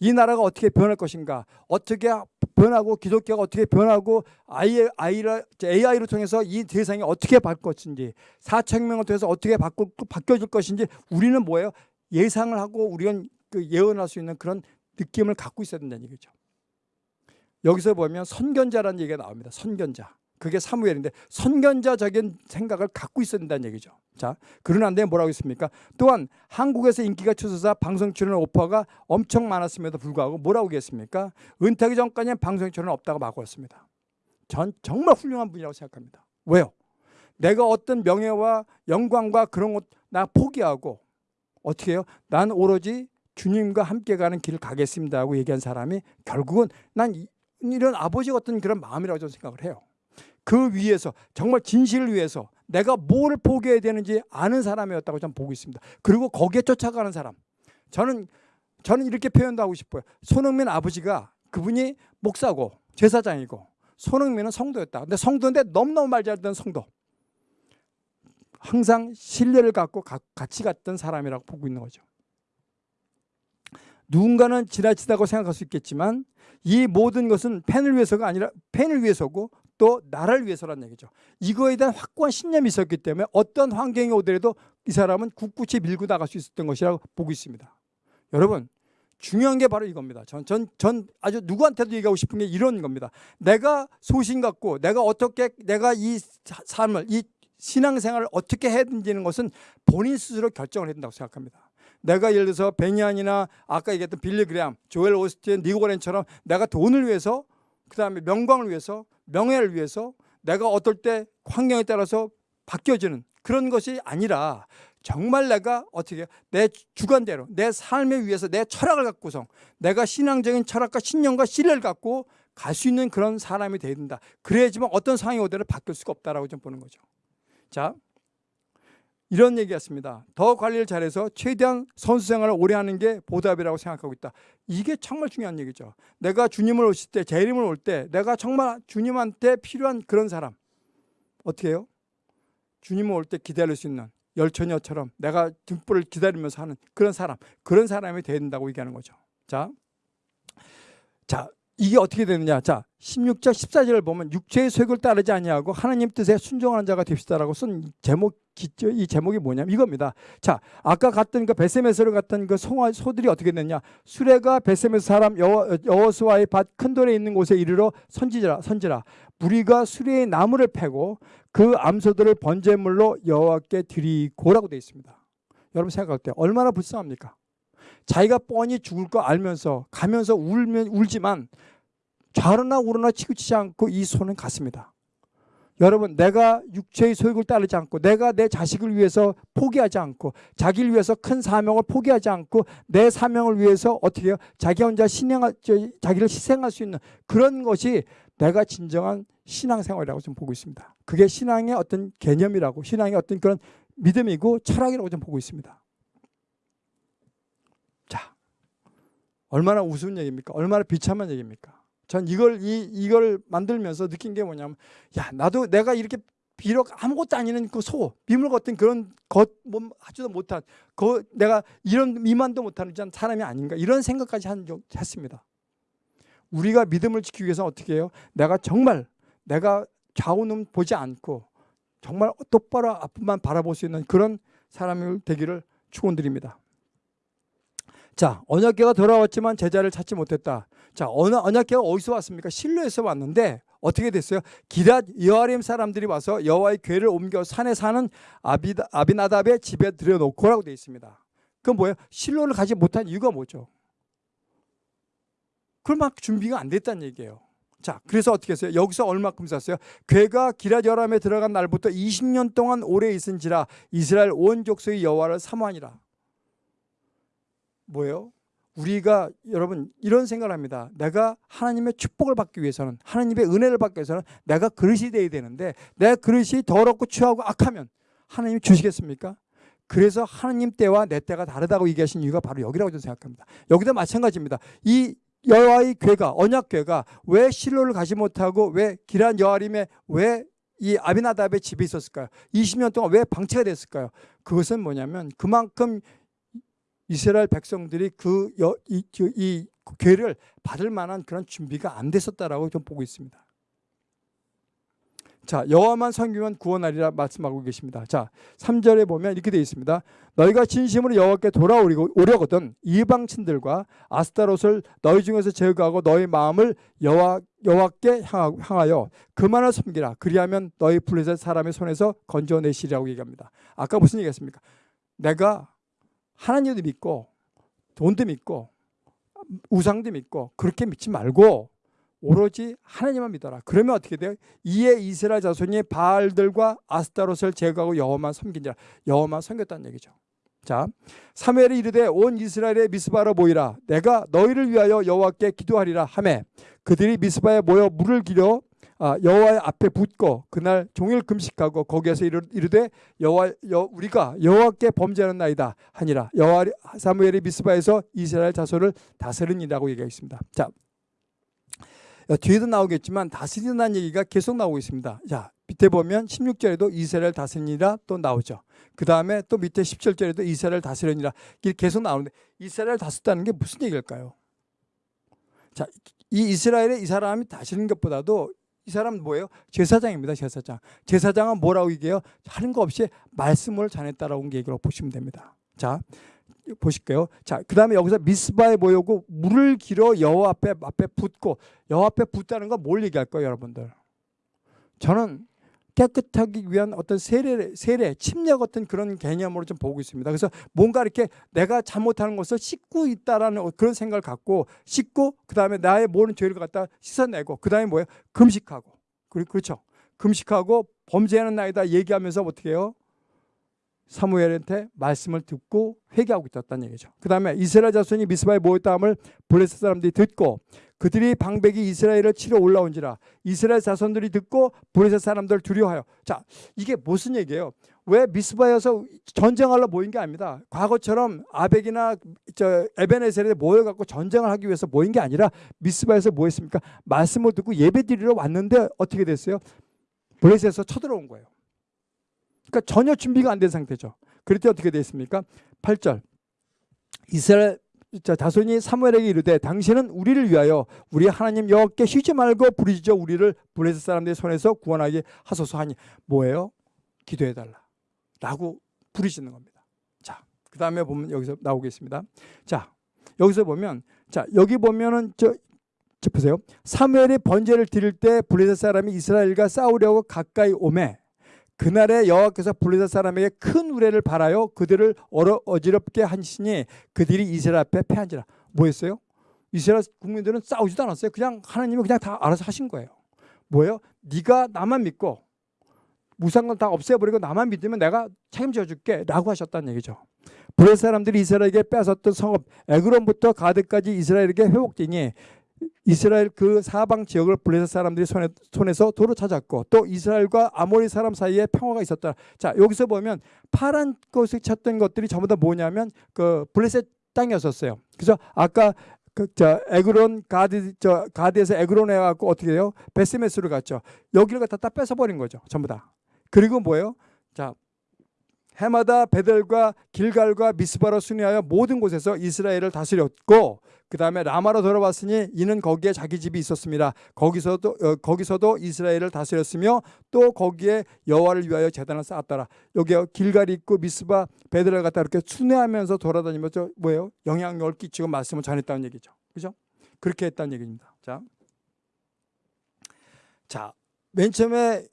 이 나라가 어떻게 변할 것인가, 어떻게 변하고 기독교가 어떻게 변하고 AI, AI로 통해서 이 세상이 어떻게 바뀔 것인지, 사천명을 통해서 어떻게 바꿔, 바뀌어질 것인지 우리는 뭐예요? 예상을 하고 우리는 그 예언할 수 있는 그런 느낌을 갖고 있어야 된다는 얘기죠. 여기서 보면 선견자라는 얘기가 나옵니다. 선견자. 그게 사무엘인데 선견자적인 생각을 갖고 있어야 된다는 얘기죠. 자, 그러는데 뭐라고 했습니까? 또한 한국에서 인기가 추서사 방송 출연 오퍼가 엄청 많았음에도 불구하고 뭐라고 했습니까? 은퇴하기 전까지는 방송 출연 없다고 막았습니다. 전 정말 훌륭한 분이라고 생각합니다. 왜요? 내가 어떤 명예와 영광과 그런 것 나 포기하고 어떻게 해요? 난 오로지 주님과 함께 가는 길을 가겠습니다 하고 얘기한 사람이 결국은 난 이- 이런 아버지 같은 그런 마음이라고 저는 생각을 해요. 그 위에서 정말 진실을 위해서 내가 뭘 포기해야 되는지 아는 사람이었다고 저는 보고 있습니다. 그리고 거기에 쫓아가는 사람. 저는 저는 이렇게 표현도 하고 싶어요. 손흥민 아버지가 그분이 목사고 제사장이고 손흥민은 성도였다. 근데 성도인데 너무너무 말 잘 듣는 성도. 항상 신뢰를 갖고 가- 같이 갔던 사람이라고 보고 있는 거죠. 누군가는 지나치다고 생각할 수 있겠지만 이 모든 것은 팬을 위해서가 아니라 팬을 위해서고 또 나라를 위해서라는 얘기죠. 이거에 대한 확고한 신념이 있었기 때문에 어떤 환경이 오더라도 이 사람은 굳굳이 밀고 나갈 수 있었던 것이라고 보고 있습니다. 여러분 중요한 게 바로 이겁니다. 전, 전, 전 아주 누구한테도 얘기하고 싶은 게 이런 겁니다. 내가 소신 갖고 내가 어떻게 내가 이 사- 삶을 이 신앙생활을 어떻게 해야 되는 것은 본인 스스로 결정을 해야 된다고 생각합니다. 내가 예를 들어서 베니안이나 아까 얘기했던 빌리 그레암, 조엘 오스틴, 니고렌처럼 내가 돈을 위해서 그 다음에 명광을 위해서 명예를 위해서 내가 어떨 때 환경에 따라서 바뀌어지는 그런 것이 아니라 정말 내가 어떻게? 내 주관대로 내 삶에 위해서 내 철학을 갖고서 내가 신앙적인 철학과 신념과 신뢰를 갖고 갈 수 있는 그런 사람이 돼야 된다. 그래야지만 어떤 상황이 오더라도 바뀔 수가 없다라고 좀 보는 거죠. 자, 이런 얘기였습니다. 더 관리를 잘해서 최대한 선수 생활을 오래 하는 게 보답이라고 생각하고 있다. 이게 정말 중요한 얘기죠. 내가 주님을 오실 때, 재림을 올 때, 내가 정말 주님한테 필요한 그런 사람 어떻게 해요? 주님을 올때 기다릴 수 있는 열처녀처럼 내가 등불을 기다리면서 하는 그런 사람, 그런 사람이 된다고 얘기하는 거죠. 자, 자 이게 어떻게 되느냐? 자, 16절, 14절을 보면 육체의 소욕을 따르지 아니하고 하나님 뜻에 순종하는 자가 됩시다라고 쓴 제목. 이 제목이 뭐냐면 이겁니다. 자, 아까 갔던 그 베세메스로 갔던 그 송아 소들이 어떻게 됐냐? 수레가 베세메스 사람 여호, 여호수아의 밭 큰 돌에 있는 곳에 이르러 선지라 선지라 무리가 수레의 나무를 패고 그 암소들을 번제물로 여호와께 드리고라고 되어 있습니다. 여러분 생각할 때 얼마나 불쌍합니까? 자기가 뻔히 죽을 거 알면서 가면서 울면 울지만 좌로나 우로나 치우치지 않고 이 손은 갔습니다. 여러분 내가 육체의 소욕을 따르지 않고 내가 내 자식을 위해서 포기하지 않고 자기를 위해서 큰 사명을 포기하지 않고 내 사명을 위해서 어떻게 해요? 자기 혼자 신앙 자기를 희생할 수 있는 그런 것이 내가 진정한 신앙생활이라고 좀 보고 있습니다. 그게 신앙의 어떤 개념이라고 신앙의 어떤 그런 믿음이고 철학이라고 좀 보고 있습니다. 자, 얼마나 우스운 얘기입니까? 얼마나 비참한 얘기입니까? 전 이걸 이 이걸 만들면서 느낀 게 뭐냐면 야 나도 내가 이렇게 비록 아무것도 아니는 그 소, 미물 같은 그런 것 뭐 하지도 못한 그 내가 이런 미만도 못하는 사람이 아닌가 이런 생각까지 한적 했습니다. 우리가 믿음을 지키기 위해서 어떻게 해요? 내가 정말 내가 좌우는 보지 않고 정말 똑바로 앞만 바라볼 수 있는 그런 사람이 되기를 축원드립니다. 자, 언약궤가 돌아왔지만 제자를 찾지 못했다. 자, 언, 언약궤가 어디서 왔습니까? 실로에서 왔는데 어떻게 됐어요? 기랏 여아림 사람들이 와서 여호와의 궤를 옮겨 산에 사는 아비, 아비나답의 집에 들여놓고라고 되어 있습니다. 그건 뭐예요? 실로를 가지 못한 이유가 뭐죠? 그만 준비가 안 됐다는 얘기예요. 자, 그래서 어떻게 했어요? 여기서 얼마큼 샀어요? 괴가 기랏 여람에 들어간 날부터 20년 동안 오래 있은지라 이스라엘 온 족속의 여호와를 사모하니라. 뭐예요? 우리가 여러분 이런 생각을 합니다. 내가 하나님의 축복을 받기 위해서는 하나님의 은혜를 받기 위해서는 내가 그릇이 돼야 되는데 내 그릇이 더럽고 추하고 악하면 하나님 주시겠습니까? 그래서 하나님 때와 내 때가 다르다고 얘기하신 이유가 바로 여기라고 저는 생각합니다. 여기도 마찬가지입니다. 이 여호와의 궤가 언약 궤가 왜 실로를 가지 못하고 왜 기란 여아림에 왜 이 아비나답의 집에 있었을까요? 20년 동안 왜 방치가 됐을까요? 그것은 뭐냐면 그만큼 이스라엘 백성들이 그 여, 이, 이 궤를 받을 만한 그런 준비가 안 됐었다라고 좀 보고 있습니다. 자, 여호와만 섬기면 구원하리라 말씀하고 계십니다. 자, 3절에 보면 이렇게 되어 있습니다. 너희가 진심으로 여호와께 돌아오려거든 이방친들과 아스타롯을 너희 중에서 제거하고 너희 마음을 여호와 여호와께 향하여 그만을 섬기라. 그리하면 너희 블레셋 사람의 손에서 건져내시리라고 얘기합니다. 아까 무슨 얘기했습니까? 내가 하나님도 믿고 돈도 믿고 우상도 믿고 그렇게 믿지 말고 오로지 하나님만 믿어라. 그러면 어떻게 돼요? 이에 이스라엘 자손이 바알들과 아스타롯을 제거하고 여호만 섬긴지라. 여호만 섬겼다는 얘기죠. 자, 사무엘이 이르되 온 이스라엘의 미스바로 모이라. 내가 너희를 위하여 여호와께 기도하리라 하매 그들이 미스바에 모여 물을 기려 아, 여호와의 앞에 붓고 그날 종일 금식하고 거기에서 이르 되 여호와 여, 우리가 여호와께 범죄하는 나이다 하니라. 여호와 사무엘이 미스바에서 이스라엘 자손을 다스리니라고 얘기하겠습니다. 자, 뒤에도 나오겠지만 다스린다는 얘기가 계속 나오고 있습니다. 자, 밑에 보면 16절에도 이스라엘 다스리니라 또 나오죠. 그 다음에 또 밑에 17절에도 이스라엘 다스리니라 계속 나오는데 이스라엘 다스렸다는 게 무슨 얘기일까요? 자, 이 이스라엘의 이 사람이 다스리는 것보다도 이 사람은 뭐예요? 제사장입니다. 제사장. 제사장은 뭐라고 얘기해요? 하는 거 없이 말씀을 전했다라고 얘기로 보시면 됩니다. 자, 보실게요. 자, 그 다음에 여기서 미스바에 모여고 물을 길어 여호와 앞에 앞에 붓고 여호와 앞에 붓다는 건 뭘 얘기할 거예요, 여러분들? 저는 깨끗하기 위한 어떤 세례, 세례, 침략 같은 그런 개념으로 좀 보고 있습니다. 그래서 뭔가 이렇게 내가 잘못하는 것을 씻고 있다라는 그런 생각을 갖고 씻고 그 다음에 나의 모든 죄를 갖다 씻어내고 그 다음에 뭐예요? 금식하고 그렇죠. 금식하고 범죄하는 나이다 얘기하면서 어떻게 해요? 사무엘한테 말씀을 듣고 회개하고 있었다는 얘기죠. 그 다음에 이스라엘 자손이 미스바에 모였다함을 블레셋 사람들이 듣고 그들이 방백이 이스라엘을 치러 올라온지라 이스라엘 자손들이 듣고 블레셋 사람들 두려워하여 자 이게 무슨 얘기예요? 왜 미스바에서 전쟁하러 모인 게 아닙니다. 과거처럼 아벡이나 저 에베네셀에 모여갖고 전쟁을 하기 위해서 모인 게 아니라 미스바에서 모였습니까? 말씀을 듣고 예배 드리러 왔는데 어떻게 됐어요? 블레셋에서 쳐들어온 거예요. 그러니까 전혀 준비가 안 된 상태죠. 그럴 때 어떻게 됐습니까? 8절 이스라엘 자, 다손이 사무엘에게 이르되 당신은 우리를 위하여 우리 하나님 여호와께 쉬지 말고 부르짖어 우리를 블레셋 사람들의 손에서 구원하게 하소서 하니 뭐예요? 기도해 달라. 라고 부르짖는 겁니다. 자, 그다음에 보면 여기서 나오겠습니다. 자, 여기서 보면 자, 여기 보면은 저, 저 보세요. 사무엘이 번제를 드릴 때 블레셋 사람이 이스라엘과 싸우려고 가까이 오매 그날에 여호와께서 블레셋 사람에게 큰 우레를 발하여 그들을 어지럽게 하시니 그들이 이스라엘 앞에 패한지라. 뭐였어요? 이스라엘 국민들은 싸우지도 않았어요. 그냥 하나님이 그냥 다 알아서 하신 거예요. 뭐예요? 네가 나만 믿고 무상건 다 없애버리고 나만 믿으면 내가 책임져 줄게 라고 하셨다는 얘기죠. 블레셋 사람들이 이스라엘에게 뺏었던 성읍 에그론부터 가드까지 이스라엘에게 회복되니 이스라엘 그 사방 지역을 블레셋 사람들이 손에, 손에서 도로 찾았고 또 이스라엘과 아모리 사람 사이에 평화가 있었다. 자 여기서 보면 파란 것을 찾던 것들이 전부 다 뭐냐면 그 블레셋 땅이었었어요. 그래서 아까 그저 에그론 가드 저 가드에서 에그론에 갖고 어떻게 해요? 베스메스로 갔죠. 여기를 갖다 다 뺏어버린 거죠. 전부 다. 그리고 뭐예요? 자 해마다 베델과 길갈과 미스바로 순회하여 모든 곳에서 이스라엘을 다스렸고 그 다음에 라마로 돌아왔으니 이는 거기에 자기 집이 있었습니다. 거기서도 어, 거기서도 이스라엘을 다스렸으며 또 거기에 여호와를 위하여 제단을 쌓았더라. 여기 길갈이 있고 미스바 베델을 갖다 이렇게 순회하면서 돌아다니면서 뭐예요? 영향력을 끼치고 말씀을 전했다는 얘기죠. 그죠? 그렇게 했다는 얘기입니다. 자, 자, 맨 처음에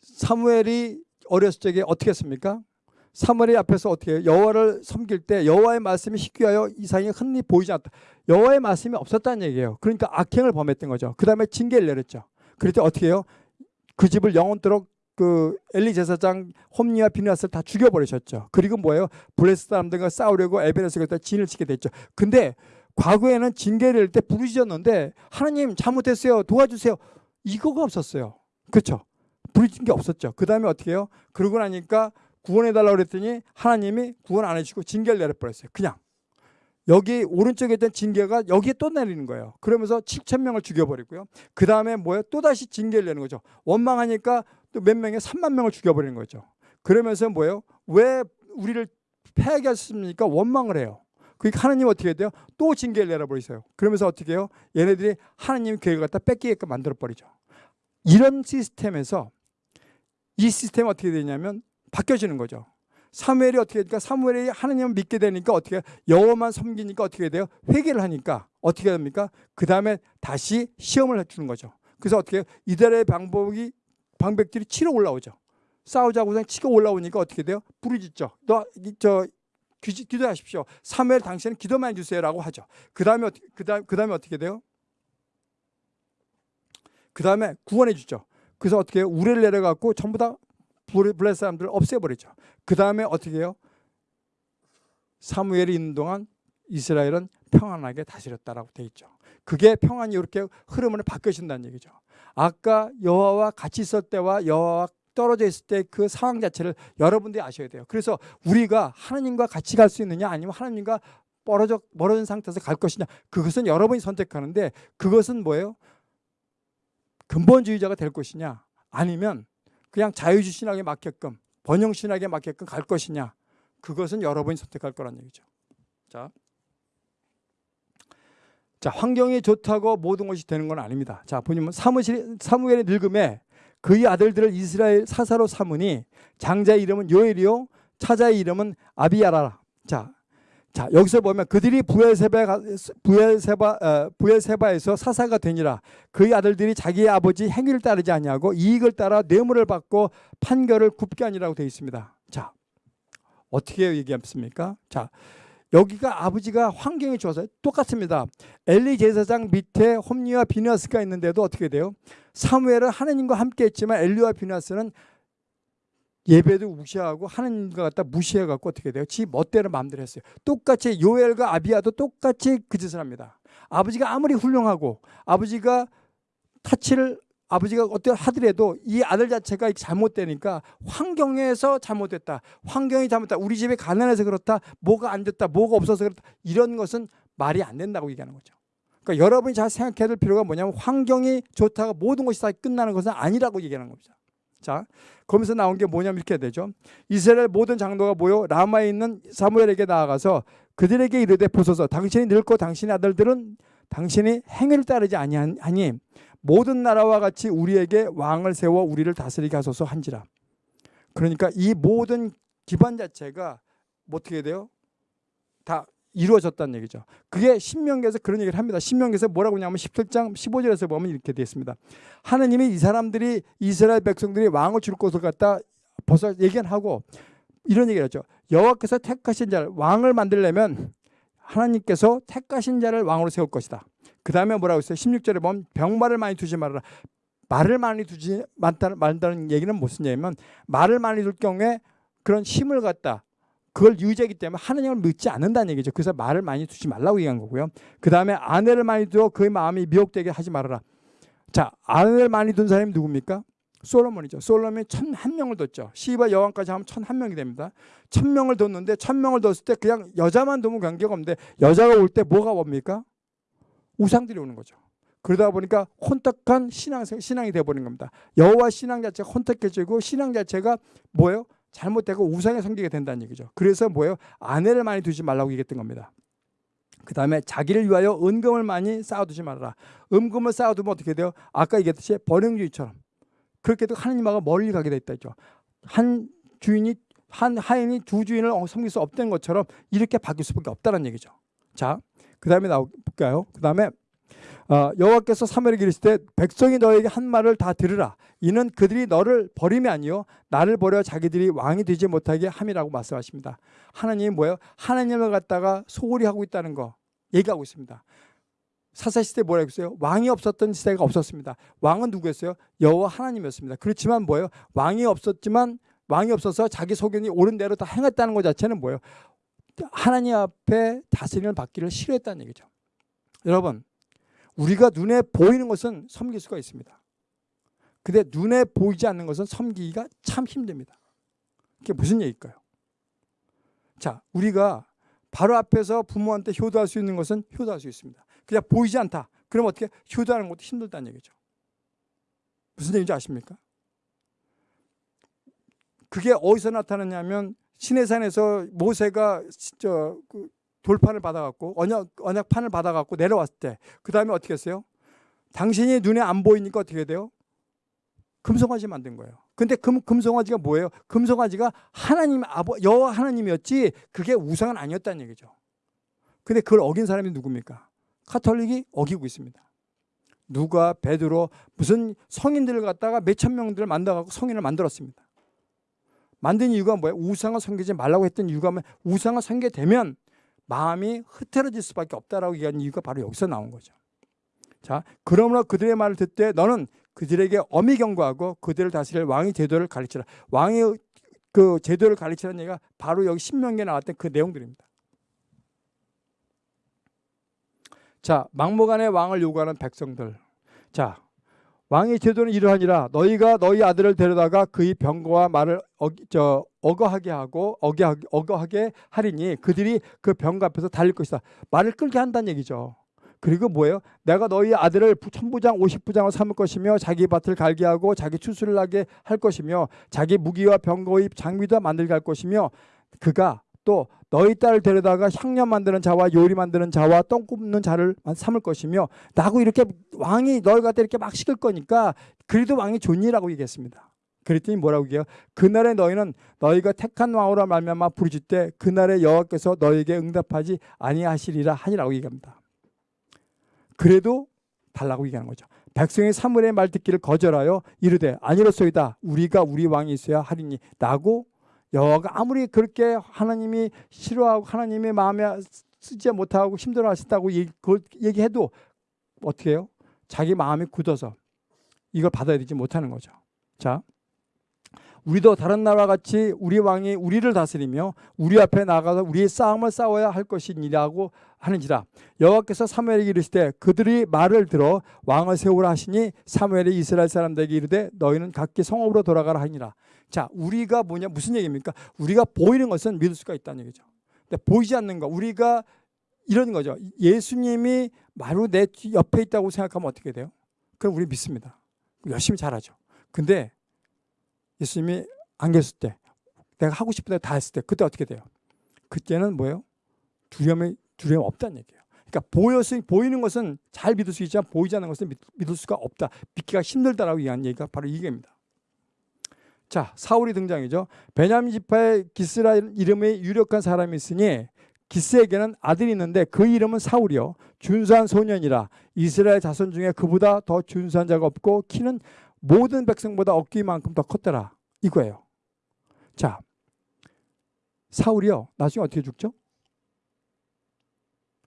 사무엘이 어렸을 적에 어떻게 했습니까? 사무엘이 앞에서 어떻게 해요? 여호와를 섬길 때 여호와의 말씀이 희귀하여 이상이 흔히 보이지 않다. 여호와의 말씀이 없었다는 얘기예요. 그러니까 악행을 범했던 거죠. 그 다음에 징계를 내렸죠. 때 어떻게 해요? 그 집을 영원토록 그 엘리 제사장 홈니와 비누아스를 다 죽여버리셨죠. 그리고 뭐예요? 블레스 사람들과 싸우려고 에베레스가 다 진을 치게 됐죠. 근데 과거에는 징계를 낼 때 부르짖었는데 하나님 잘못했어요. 도와주세요. 이거가 없었어요. 그렇죠? 부르짖은 게 없었죠. 그 다음에 어떻게 해요? 그러고 나니까 구원해달라고 그랬더니 하나님이 구원 안 해주고 징계를 내려버렸어요. 그냥. 여기 오른쪽에 있던 징계가 여기에 또 내리는 거예요. 그러면서 7천 명을 죽여버리고요. 그 다음에 뭐예요? 또다시 징계를 내는 거죠. 원망하니까 또 몇 명에 3만 명을 죽여버리는 거죠. 그러면서 뭐예요? 왜 우리를 패하게 하셨습니까? 원망을 해요. 그러니까 하나님 어떻게 돼요? 또 징계를 내려버리세요. 그러면서 어떻게 해요? 얘네들이 하나님 계획을 갖다 뺏기게끔 만들어버리죠. 이런 시스템에서 이 시스템이 어떻게 되냐면 바뀌어지는 거죠. 사무엘이 어떻게 되니까 사무엘이 하나님을 믿게 되니까 어떻게 해요? 여호와만 섬기니까 어떻게 돼요? 회개를 하니까 어떻게 됩니까? 그 다음에 다시 시험을 해주는 거죠. 그래서 어떻게 해요? 이들의 방법이 방백들이 치러 올라오죠. 싸우자고 그냥 치고 올라오니까 어떻게 돼요? 부르짖죠. 너저 기도하십시오. 사무엘 당신은 기도만 해주세요라고 하죠. 그 다음에 그 다음 그 다음에 어떻게 돼요? 그 다음에 구원해 주죠. 그래서 어떻게? 우레를 내려갖고 전부 다 블레 사람들을 없애버리죠. 그 다음에 어떻게 해요? 사무엘이 있는 동안 이스라엘은 평안하게 다스렸다라고 돼 있죠. 그게 평안이 이렇게 흐름을 바뀌어진다는 얘기죠. 아까 여호와와 같이 있을 때와 여호와와 떨어져 있을 때 그 상황 자체를 여러분들이 아셔야 돼요. 그래서 우리가 하나님과 같이 갈 수 있느냐 아니면 하나님과 멀어져 멀어진 상태에서 갈 것이냐 그것은 여러분이 선택하는데 그것은 뭐예요? 근본주의자가 될 것이냐 아니면 그냥 자유주신하게 맞게끔 번영신하게 맞게끔 갈 것이냐 그것은 여러분이 선택할 거란 얘기죠. 자, 자 환경이 좋다고 모든 것이 되는 건 아닙니다. 자 보시면 사무실 사무엘의 늙음에 그의 아들들을 이스라엘 사사로 삼으니 장자의 이름은 요엘이요 차자의 이름은 아비야라. 자 자 여기서 보면 그들이 부엘세바 부엘세바 어, 부엘세바에서 사사가 되니라 그의 아들들이 자기의 아버지 행위를 따르지 아니하고 이익을 따라 뇌물을 받고 판결을 굽게 하니라고 되어 있습니다. 자 어떻게 얘기했습니까? 자 여기가 아버지가 환경이 좋아서 똑같습니다. 엘리 제사장 밑에 홈리와 비누아스가 있는데도 어떻게 돼요? 사무엘은 하나님과 함께 했지만 엘리와 비누아스는 예배도 무시하고 하나님과 갖다 무시해갖고 어떻게 돼요? 지 멋대로 마음대로 했어요. 똑같이 요엘과 아비아도 똑같이 그 짓을 합니다. 아버지가 아무리 훌륭하고 아버지가 타치를 아버지가 어떻게 하더라도 이 아들 자체가 잘못되니까 환경에서 잘못됐다. 환경이 잘못됐다. 우리 집이 가난해서 그렇다. 뭐가 안 됐다. 뭐가 없어서 그렇다. 이런 것은 말이 안 된다고 얘기하는 거죠. 그러니까 여러분이 잘 생각해야 될 필요가 뭐냐면 환경이 좋다가 모든 것이 다 끝나는 것은 아니라고 얘기하는 겁니다. 자, 거기서 나온 게 뭐냐면 이렇게 되죠. 이스라엘 모든 장로가 모여 라마에 있는 사무엘에게 나아가서 그들에게 이르되 보소서 당신이 늙고 당신의 아들들은 당신이 행위를 따르지 아니하니 모든 나라와 같이 우리에게 왕을 세워 우리를 다스리게 하소서 한지라. 그러니까 이 모든 기반 자체가 뭐 어떻게 돼요? 다 이루어졌다는 얘기죠. 그게 신명기에서 그런 얘기를 합니다. 신명기에서 뭐라고 하냐면 17장 15절에서 보면 이렇게 되어 있습니다. 하나님이 이 사람들이 이스라엘 백성들이 왕을 줄 것을 갖다 벌써 얘기하고 이런 얘기를 하죠. 여호와께서 택하신 자를 왕을 만들려면 하나님께서 택하신 자를 왕으로 세울 것이다. 그 다음에 뭐라고 했어요? 16절에 보면 병말을 많이 두지 말아라. 말을 많이 두지 말다는 얘기는 무슨 얘기냐면 말을 많이 둘 경우에 그런 힘을 갖다 그걸 유지하기 때문에 하느님을 믿지 않는다는 얘기죠. 그래서 말을 많이 두지 말라고 얘기한 거고요. 그 다음에 아내를 많이 두어 그의 마음이 미혹되게 하지 말아라. 자, 아내를 많이 둔 사람이 누굽니까? 솔로몬이죠. 솔로몬이 천 한 명을 뒀죠. 시바 여왕까지 하면 천 한 명이 됩니다. 천 명을 뒀는데 천 명을 뒀을 때 그냥 여자만 두면 관계가 없는데 여자가 올 때 뭐가 옵니까? 우상들이 오는 거죠. 그러다 보니까 혼탁한 신앙 신앙이 되어버린 겁니다. 여호와 신앙 자체가 혼탁해지고 신앙 자체가 뭐예요? 잘못되고 우상에 섬기게 된다는 얘기죠. 그래서 뭐예요? 아내를 많이 두지 말라고 얘기했던 겁니다. 그 다음에 자기를 위하여 은금을 많이 쌓아두지 말아라. 은금을 쌓아두면 어떻게 돼요? 아까 얘기했듯이 번영주의처럼 그렇게 해도 하나님하고 멀리 가게 돼 있다죠. 한 주인이 한 하인이 두 주인을 섬길 수 없다는 것처럼 이렇게 바뀔 수밖에 없다는 얘기죠. 자, 그 다음에 나올까요? 그 다음에 어, 여호와께서 사무엘에게 이르시되 백성이 너에게 한 말을 다 들으라. 이는 그들이 너를 버림이 아니요 나를 버려 자기들이 왕이 되지 못하게 함이라고 말씀하십니다. 하나님이 뭐예요? 하나님을 갖다가 소홀히 하고 있다는 거 얘기하고 있습니다. 사사 시대 뭐라고 했어요? 왕이 없었던 시대가 없었습니다. 왕은 누구였어요? 여호와 하나님이었습니다. 그렇지만 뭐예요? 왕이 없었지만 왕이 없어서 자기 소견이 옳은 대로 다 행했다는 것 자체는 뭐예요? 하나님 앞에 다스림을 받기를 싫어했다는 얘기죠. 여러분, 우리가 눈에 보이는 것은 섬길 수가 있습니다. 근데 눈에 보이지 않는 것은 섬기기가 참 힘듭니다. 그게 무슨 얘기일까요? 자, 우리가 바로 앞에서 부모한테 효도할 수 있는 것은 효도할 수 있습니다. 그냥 보이지 않다. 그럼 어떻게 효도하는 것도 힘들다는 얘기죠. 무슨 얘기인지 아십니까? 그게 어디서 나타났냐면 시내산에서 모세가 저그 돌판을 받아갖고 언약 언약판을 받아갖고 내려왔을 때 그 다음에 어떻게 했어요? 당신이 눈에 안 보이니까 어떻게 돼요? 금송아지 만든 거예요. 근데 금, 금송아지가 뭐예요? 금송아지가 하나님 아버 여호와 하나님이었지 그게 우상은 아니었다는 얘기죠. 근데 그걸 어긴 사람이 누굽니까? 카톨릭이 어기고 있습니다. 누가 베드로 무슨 성인들을 갖다가 몇천 명들을 만들어갖고 성인을 만들었습니다. 만든 이유가 뭐예요? 우상을 섬기지 말라고 했던 이유가 뭐예요? 우상을 섬기게 되면 마음이 흐트러질 수밖에 없다라고 얘기하는 이유가 바로 여기서 나온 거죠. 자, 그러므로 그들의 말을 듣되 너는 그들에게 엄히 경고하고 그들을 다스릴 왕의 제도를 가르치라. 왕의 그 제도를 가르치라는 얘기가 바로 여기 신명기에 나왔던 그 내용들입니다. 자, 막무가내 왕을 요구하는 백성들. 자, 왕의 제도는 이러하니라 너희가 너희 아들을 데려다가 그의 병거와 말을 어기, 저, 어거하게 하고 어거하게, 어거하게 하리니 그들이 그 병거 앞에서 달릴 것이다. 말을 끌게 한다는 얘기죠. 그리고 뭐예요? 내가 너희 아들을 천부장 오십부장을 삼을 것이며 자기 밭을 갈게 하고 자기 추수를 하게 할 것이며 자기 무기와 병거의 장비도 만들게 할 것이며 그가 또 너희 딸을 데려다가 향년 만드는 자와 요리 만드는 자와 똥 굽는 자를 삼을 것이며 나고 이렇게 왕이 너희 갖다 이렇게 막 시킬 거니까 그래도 왕이 좋니라고 얘기했습니다. 그랬더니 뭐라고 해요? 그날에 너희는 너희가 택한 왕으로 말미암아 부르짖 때 그날에 여호와께서 너희에게 응답하지 아니하시리라 하니라고 얘기합니다. 그래도 달라고 얘기하는 거죠. 백성이 사무엘의 말 듣기를 거절하여 이르되 아니로소이다 우리가 우리 왕이 있어야 하리니 나고 여호와가 아무리 그렇게 하나님이 싫어하고 하나님의 마음에 쓰지 못하고 힘들어 하신다고 얘기, 그 얘기해도 어떻게 해요? 자기 마음이 굳어서 이걸 받아들이지 못하는 거죠. 자, 우리도 다른 나라와 같이 우리 왕이 우리를 다스리며 우리 앞에 나가서 우리의 싸움을 싸워야 할 것이니라고 하는지라 여호와께서 사무엘에게 이르시되 그들이 말을 들어 왕을 세우라 하시니 사무엘이 이스라엘 사람들에게 이르되 너희는 각기 성읍으로 돌아가라 하니라 자 우리가 뭐냐 무슨 얘기입니까 우리가 보이는 것은 믿을 수가 있다는 얘기죠 근데 보이지 않는 거 우리가 이런 거죠 예수님이 바로 내 뒤- 옆에 있다고 생각하면 어떻게 돼요 그럼 우리 믿습니다 열심히 잘하죠 근데 예수님이 안 계실 때 내가 하고 싶은 대로 다 했을 때 그때 어떻게 돼요? 그때는 뭐예요? 두려움이 두려움 없다는 얘기예요. 그러니까 보여서 보이는 것은 잘 믿을 수 있지만 보이지 않는 것은 믿, 믿을 수가 없다. 믿기가 힘들다라고 얘기한 얘기가 바로 이 얘기입니다. 자, 사울이 등장이죠. 베냐민 지파에 기스라 이름의 유력한 사람이 있으니 기스에게는 아들이 있는데 그 이름은 사울이요. 준수한 소년이라 이스라엘 자손 중에 그보다 더 준수한 자가 없고 키는 모든 백성보다 어깨만큼 더 컸더라. 이거예요. 자, 사울이요. 나중에 어떻게 죽죠?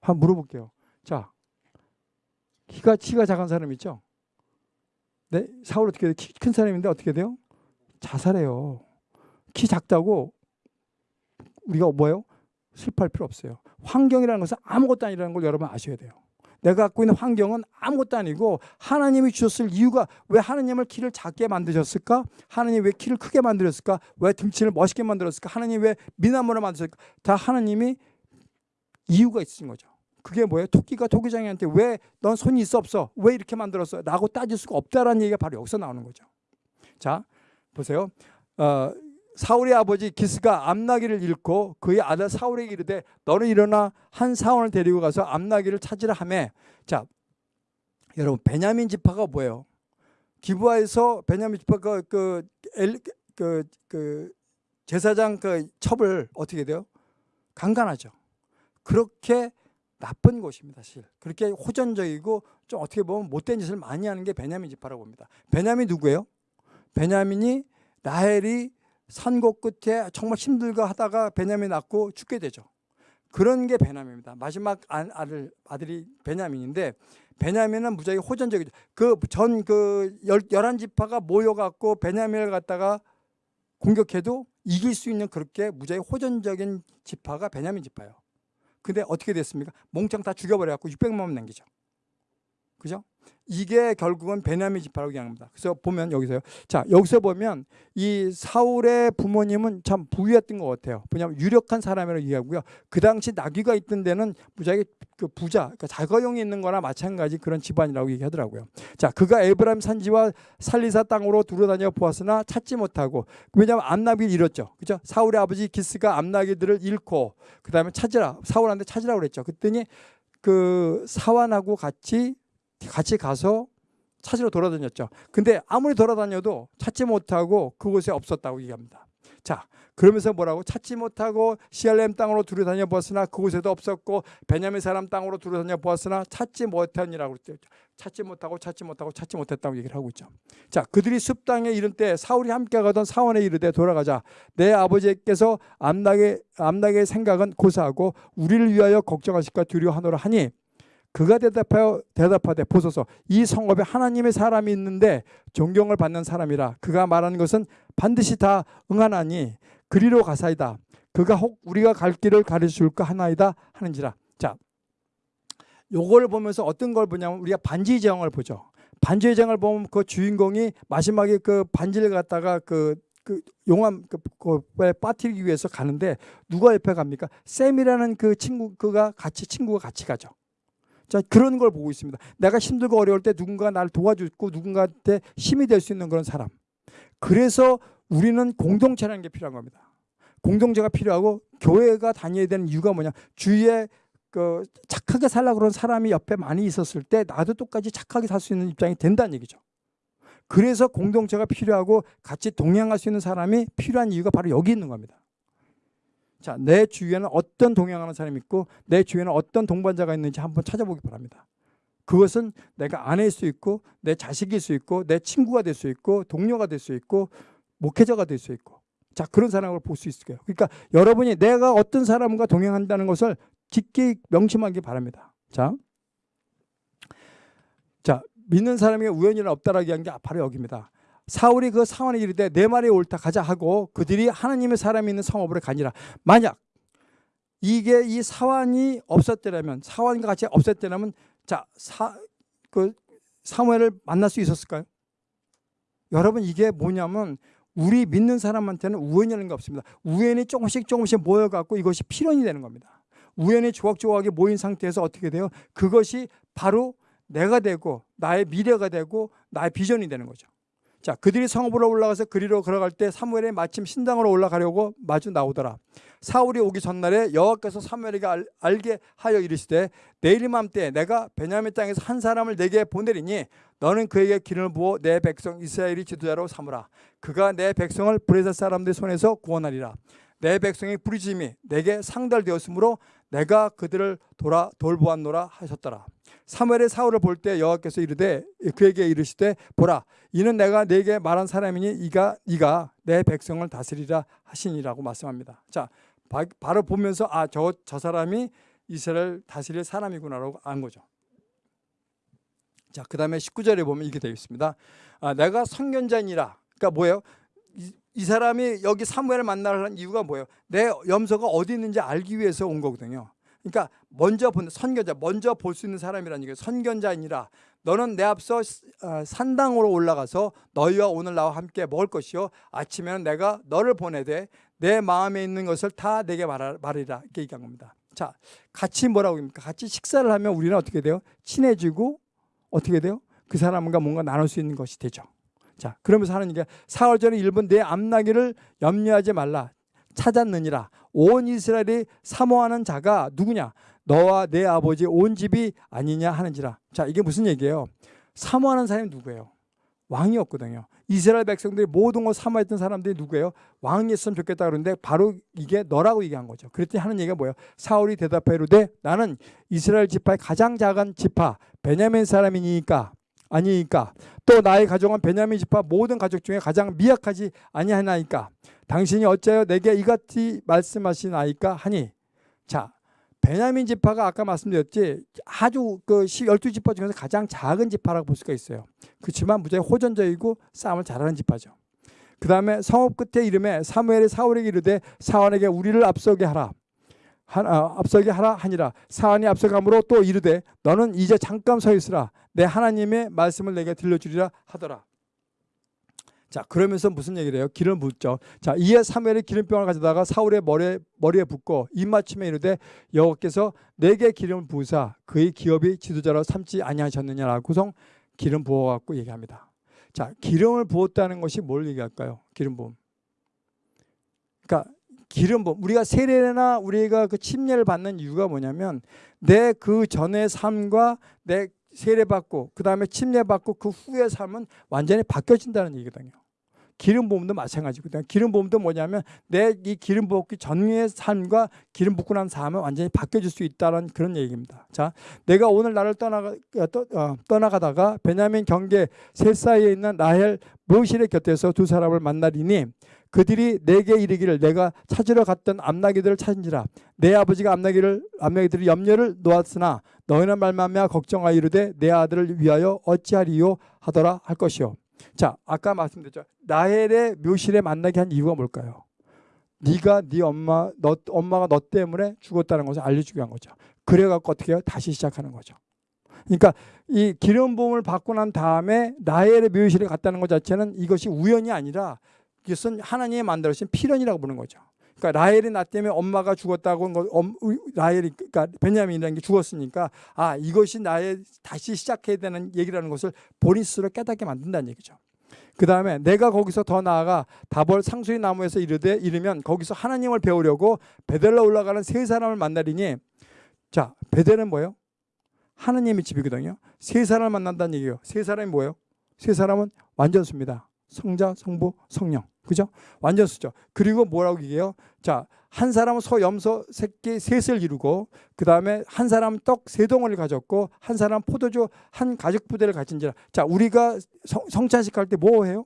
한번 물어볼게요. 자, 키가 키가 작은 사람 있죠? 네, 사울 어떻게 돼요? 키 큰 사람인데 어떻게 돼요? 자살해요. 키 작다고 우리가 뭐예요? 슬퍼할 필요 없어요. 환경이라는 것은 아무것도 아니라는 걸 여러분 아셔야 돼요. 내가 갖고 있는 환경은 아무것도 아니고 하나님이 주셨을 이유가 왜 하나님을 키를 작게 만드셨을까? 하나님 왜 키를 크게 만들었을까? 왜 등치를 멋있게 만들었을까? 하나님 왜 미남으로 만드셨을까? 다 하나님이 이유가 있으신 거죠. 그게 뭐예요? 토끼가 토끼장이한테 왜 넌 손이 있어 없어? 왜 이렇게 만들었어? 라고 따질 수가 없다라는 얘기가 바로 여기서 나오는 거죠. 자, 보세요. 어, 사울의 아버지 기스가 암나기를 잃고 그의 아들 사울에게 이르되 너는 일어나 한 사원을 데리고 가서 암나기를 찾으라 하매 자 여러분 베냐민 지파가 뭐예요? 기부하에서 베냐민 지파가 그, 엘, 그, 그 제사장 그 첩을 어떻게 돼요? 강간하죠. 그렇게 나쁜 곳입니다, 사실. 그렇게 호전적이고 좀 어떻게 보면 못된 짓을 많이 하는 게 베냐민 지파라고 봅니다. 베냐민 누구예요? 베냐민이 나헬이 산고 끝에 정말 힘들고 하다가 베냐민 낳고 죽게 되죠. 그런 게 베냐민입니다. 마지막 아- 아들 아들이 베냐민인데 베냐민은 무지하게 호전적이죠. 그 전 그 열한 지파가 모여갖고 베냐민을 갖다가 공격해도 이길 수 있는 그렇게 무지하게 호전적인 지파가 베냐민 지파예요. 근데 어떻게 됐습니까? 몽창 다 죽여버려갖고 600만 원 남기죠. 그죠? 이게 결국은 베냐민 지파라고 얘기합니다. 그래서 보면 여기서요. 자, 여기서 보면 이 사울의 부모님은 참 부유했던 것 같아요. 왜냐하면 유력한 사람이라고 얘기하고요. 그 당시 나귀가 있던 데는 무지하게 그 부자, 그러니까 자가용이 있는 거나 마찬가지 그런 집안이라고 얘기하더라고요. 자, 그가 에브라임 산지와 살리사 땅으로 두루다녀 보았으나 찾지 못하고 왜냐하면 암나귀를 잃었죠. 그죠? 사울의 아버지 기스가 암나귀들을 잃고 그 다음에 찾으라. 사울한테 찾으라고 그랬죠. 그랬더니 그 사환하고 같이 같이 가서 찾으러 돌아다녔죠. 근데 아무리 돌아다녀도 찾지 못하고 그곳에 없었다고 얘기합니다. 자, 그러면서 뭐라고 찾지 못하고 시알렘 땅으로 두루 다녀 보았으나 그곳에도 없었고 베냐민 사람 땅으로 두루 다녀 보았으나 찾지 못하니라고 그랬죠. 찾지 못하고 찾지 못하고 찾지 못했다고 얘기를 하고 있죠. 자, 그들이 숲 땅에 이른 때 사울이 함께 가던 사원에 이르되 돌아가자. 내 아버지께서 암낙의 암낙의 생각은 고사하고 우리를 위하여 걱정하실까 두려워하노라 하니 그가 대답하여 대답하되 보소서. 이 성읍에 하나님의 사람이 있는데 존경을 받는 사람이라. 그가 말하는 것은 반드시 다 응하나니 그리로 가사이다. 그가 혹 우리가 갈 길을 가르쳐줄까 하나이다 하는지라. 자 요걸 보면서 어떤 걸 보냐면 우리가 반지 제왕을 보죠. 반지 제왕을 보면 그 주인공이 마지막에 그 반지를 갖다가 그그 용암 그, 그에 빠뜨리기 위해서 가는데 누가 옆에 갑니까? 샘이라는 그 친구 그가 같이 친구가 같이 가죠. 자 그런 걸 보고 있습니다. 내가 힘들고 어려울 때 누군가 나를 도와주고 누군가한테 힘이 될 수 있는 그런 사람. 그래서 우리는 공동체라는 게 필요한 겁니다. 공동체가 필요하고 교회가 다녀야 되는 이유가 뭐냐? 주위에 그 착하게 살라 그런 사람이 옆에 많이 있었을 때 나도 똑같이 착하게 살 수 있는 입장이 된다는 얘기죠. 그래서 공동체가 필요하고 같이 동행할 수 있는 사람이 필요한 이유가 바로 여기 있는 겁니다. 자, 내 주위에는 어떤 동행하는 사람이 있고 내 주위에는 어떤 동반자가 있는지 한번 찾아보기 바랍니다. 그것은 내가 아내일 수 있고 내 자식일 수 있고 내 친구가 될 수 있고 동료가 될 수 있고 목회자가 될 수 있고 자 그런 사람을 볼 수 있을 거예요. 그러니까 여러분이 내가 어떤 사람과 동행한다는 것을 깊게 명심하기 바랍니다. 자, 자 믿는 사람에게 우연이는 없다라고 한 게 바로 여기입니다. 사울이 그 상황에 이르되 내 말이 옳다 가자 하고 그들이 하나님의 사람이 있는 성읍으로 가니라. 만약 이게 이 사환이 없었더라면 사환과 같이 없었더라면 자 사 그 사무엘을 만날 수 있었을까요? 여러분 이게 뭐냐면 우리 믿는 사람한테는 우연이라는 게 없습니다. 우연이 조금씩 조금씩 모여갖고 이것이 필연이 되는 겁니다. 우연히 조각조각하게 모인 상태에서 어떻게 돼요? 그것이 바로 내가 되고 나의 미래가 되고 나의 비전이 되는 거죠. 자, 그들이 성읍으로 올라가서 그리로 걸어갈 때 사무엘이 마침 신당으로 올라가려고 마주 나오더라. 사울이 오기 전날에 여호와께서 사무엘에게 알, 알게 하여 이르시되 내일 이맘때 내가 베냐민 땅에서 한 사람을 내게 보내리니 너는 그에게 기름을 부어 내 백성 이스라엘이 지도자로 삼으라. 그가 내 백성을 브레셋 사람들 손에서 구원하리라. 내 백성의 부르짖음이 내게 상달되었으므로 내가 그들을 돌아 돌보았노라 하셨더라. 사무엘의 사울을 볼 때 여호와께서 이르되 그에게 이르시되 보라 이는 내가 네게 말한 사람이니 이가 이가 내 백성을 다스리라 하시니라고 말씀합니다. 자 바, 바로 보면서 아저저 사람이 이스라엘 다스릴 사람이구나라고 안 거죠. 자 그 다음에 19절에 보면 이렇게 되어 있습니다. 아, 내가 선견자니라. 그러니까 뭐예요? 이, 이 사람이 여기 사무엘을 만나는 이유가 뭐예요? 내 염소가 어디 있는지 알기 위해서 온 거거든요. 그러니까 먼저 본 선견자, 먼저 볼 수 있는 사람이라는 얘기예요. 선견자이니라. 너는 내 앞서 어, 산당으로 올라가서 너희와 오늘 나와 함께 먹을 것이요 아침에는 내가 너를 보내되 내 마음에 있는 것을 다 내게 말하, 말이라 이렇게 얘기한 겁니다. 자, 같이 뭐라고 합니까? 같이 식사를 하면 우리는 어떻게 돼요? 친해지고 어떻게 돼요? 그 사람과 뭔가 나눌 수 있는 것이 되죠. 자, 그러면서 하는 얘기가 사흘 전에 일본 내 앞나기를 염려하지 말라. 찾았느니라. 온 이스라엘이 사모하는 자가 누구냐? 너와 내 아버지 온 집이 아니냐 하는지라. 자, 이게 무슨 얘기예요? 사모하는 사람이 누구예요? 왕이었거든요. 이스라엘 백성들이 모든 걸 사모했던 사람들이 누구예요? 왕이었으면 좋겠다 그러는데 바로 이게 너라고 얘기한 거죠. 그랬더니 하는 얘기가 뭐예요? 사울이 대답해 이르되 나는 이스라엘 지파의 가장 작은 지파 베냐민 사람이니까 아니니까 또 나의 가족은 베냐민 지파 모든 가족 중에 가장 미약하지 아니하나이까 당신이 어찌하여 내게 이같이 말씀하시나이까 하니 자 베냐민 지파가 아까 말씀드렸지 아주 그 12지파 중에서 가장 작은 지파라고 볼 수가 있어요. 그렇지만 무지하게 호전적이고 싸움을 잘하는 지파죠. 그 다음에 성읍 끝에 이름에 사무엘이 사울에게 이르되 사원에게 우리를 앞서게 하라. 하, 아, 앞서게 하라 하니라. 사안이 앞서감으로 또 이르되 너는 이제 잠깐 서 있으라. 내 하나님의 말씀을 내게 들려주리라 하더라. 자 그러면서 무슨 얘기를 해요? 기름을 붓죠. 자 이에 사무엘이 기름병을 가져다가 사울의 머리에, 머리에 붓고 입맞춤에 이르되 여호와께서 내게 기름을 부으사 그의 기업이 지도자로 삼지 아니하셨느냐라고성 기름 부어갖고 얘기합니다. 자 기름을 부었다는 것이 뭘 얘기할까요? 기름 부음. 그러니까 기름 부음 우리가 세례나 우리가 그 침례를 받는 이유가 뭐냐면 내 그 전의 삶과 내 세례 받고 그 다음에 침례 받고 그 후의 삶은 완전히 바뀌어진다는 얘기거든요. 기름 부음도 마찬가지거든요. 기름 부음도 뭐냐면 내 이 기름 부었기 전의 삶과 기름 붓고 난 삶은 완전히 바뀌어질 수 있다는 그런 얘기입니다. 자, 내가 오늘 나를 떠나가 떠, 어, 떠나가다가 베냐민 경계 셋 사이에 있는 라헬 모실의 곁에서 두 사람을 만나리니 그들이 내게 이르기를 내가 찾으러 갔던 암나기들을 찾은지라 내 아버지가 암나기를 암나기들이 염려를 놓았으나 너희는 말만며 걱정하여 이르되 내 아들을 위하여 어찌하리요 하더라 할 것이요. 자, 아까 말씀드렸죠. 라헬의 묘실에 만나게 한 이유가 뭘까요? 네가 네 엄마 너 엄마가 너 때문에 죽었다는 것을 알려주기 위한 거죠. 그래갖고 어떻게 해요? 다시 시작하는 거죠. 그러니까 이 기름 부음을 받고 난 다음에 라헬의 묘실에 갔다는 것 자체는 이것이 우연이 아니라 이것은 하나님이 만들어진 필연이라고 보는 거죠. 그러니까 라헬이 나 때문에 엄마가 죽었다고 거, 라헬이 그러니까 베냐민이라는 게 죽었으니까 아 이것이 나의 다시 시작해야 되는 얘기라는 것을 본인 스스로 깨닫게 만든다는 얘기죠. 그 다음에 내가 거기서 더 나아가 다벌 상수리 나무에서 이르되 이르면 거기서 하나님을 배우려고 베델로 올라가는 세 사람을 만나리니 자 베델은 뭐예요? 하나님의 집이거든요. 세 사람을 만난다는 얘기예요. 세 사람이 뭐예요? 세 사람은 완전수입니다. 성자, 성부, 성령. 그죠? 완전 수죠. 그리고 뭐라고 얘기해요? 자, 한 사람은 소, 염소, 새끼 셋을 이루고 그 다음에 한 사람은 떡 세 덩어리를 가졌고 한 사람은 포도주 한 가죽 부대를 가진지라. 자, 우리가 성, 성찬식 할 때 뭐 해요?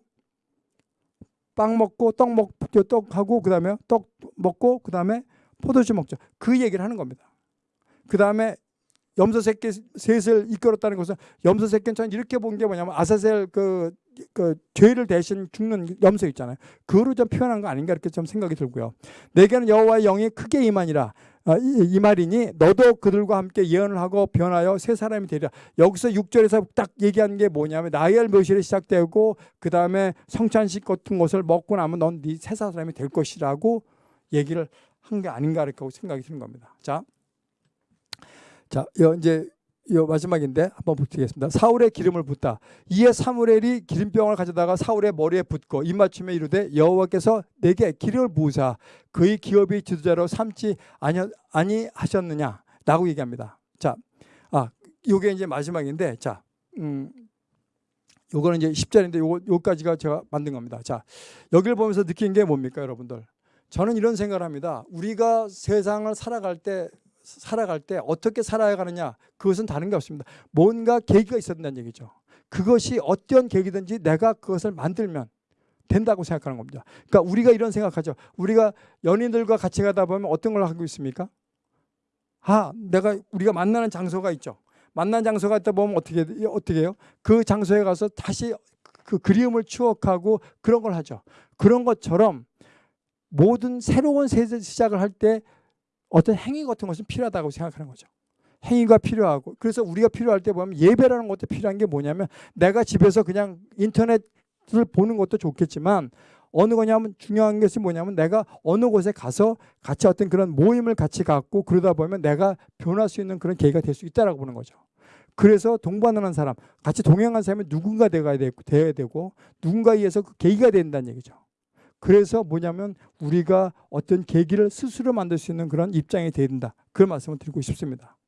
빵 먹고 떡 먹, 떡 하고 그 다음에 떡 먹고 그 다음에 포도주 먹죠. 그 얘기를 하는 겁니다. 그 다음에 염소 새끼 셋을 이끌었다는 것은 염소 새끼는 저는 이렇게 본 게 뭐냐면 아사셀 그, 그 죄를 대신 죽는 염소 있잖아요. 그거로 좀 표현한 거 아닌가 이렇게 좀 생각이 들고요. 내게는 여호와의 영이 크게 임하니라. 아, 이, 이 말이니 너도 그들과 함께 예언을 하고 변하여 새 사람이 되리라. 여기서 6절에서 딱 얘기하는 게 뭐냐면 나열 묘실이 시작되고 그 다음에 성찬식 같은 것을 먹고 나면 넌 네 새 사람이 될 것이라고 얘기를 한 게 아닌가 이렇게 생각이 드는 겁니다. 자, 자, 여 이제 요 마지막인데 한번 보겠습니다. 사울의 기름을 붓다. 이에 사무엘이 기름병을 가져다가 사울의 머리에 붓고 입맞춤에 이르되 여호와께서 내게 기름을 부으사 그의 기업이 지도자로 삼지 아니, 아니 하셨느냐? 라고 얘기합니다. 자, 아, 요게 이제 마지막인데, 자, 음, 요거는 이제 10절인데 요거, 요까지가 제가 만든 겁니다. 자, 여기를 보면서 느낀 게 뭡니까, 여러분들? 저는 이런 생각을 합니다. 우리가 세상을 살아갈 때 살아갈 때 어떻게 살아야 가느냐 그것은 다른 게 없습니다. 뭔가 계기가 있어야 된다는 얘기죠. 그것이 어떤 계기든지 내가 그것을 만들면 된다고 생각하는 겁니다. 그러니까 우리가 이런 생각하죠. 우리가 연인들과 같이 가다 보면 어떤 걸 하고 있습니까? 아, 내가 우리가 만나는 장소가 있죠. 만난 장소가 있다 보면 어떻게 어떻게 해요? 그 장소에 가서 다시 그 그리움을 추억하고 그런 걸 하죠. 그런 것처럼 모든 새로운 세대 시작을 할 때 어떤 행위 같은 것은 필요하다고 생각하는 거죠. 행위가 필요하고 그래서 우리가 필요할 때 보면 예배라는 것도 필요한 게 뭐냐면 내가 집에서 그냥 인터넷을 보는 것도 좋겠지만 어느 거냐면 중요한 것이 뭐냐면 내가 어느 곳에 가서 같이 어떤 그런 모임을 같이 갖고 그러다 보면 내가 변할 수 있는 그런 계기가 될 수 있다라고 보는 거죠. 그래서 동반하는 사람, 같이 동행한 사람이 누군가 되어야 되고, 되어야 되고 누군가에 의해서 그 계기가 된다는 얘기죠. 그래서 뭐냐면 우리가 어떤 계기를 스스로 만들 수 있는 그런 입장이 돼야 된다. 그런 말씀을 드리고 싶습니다.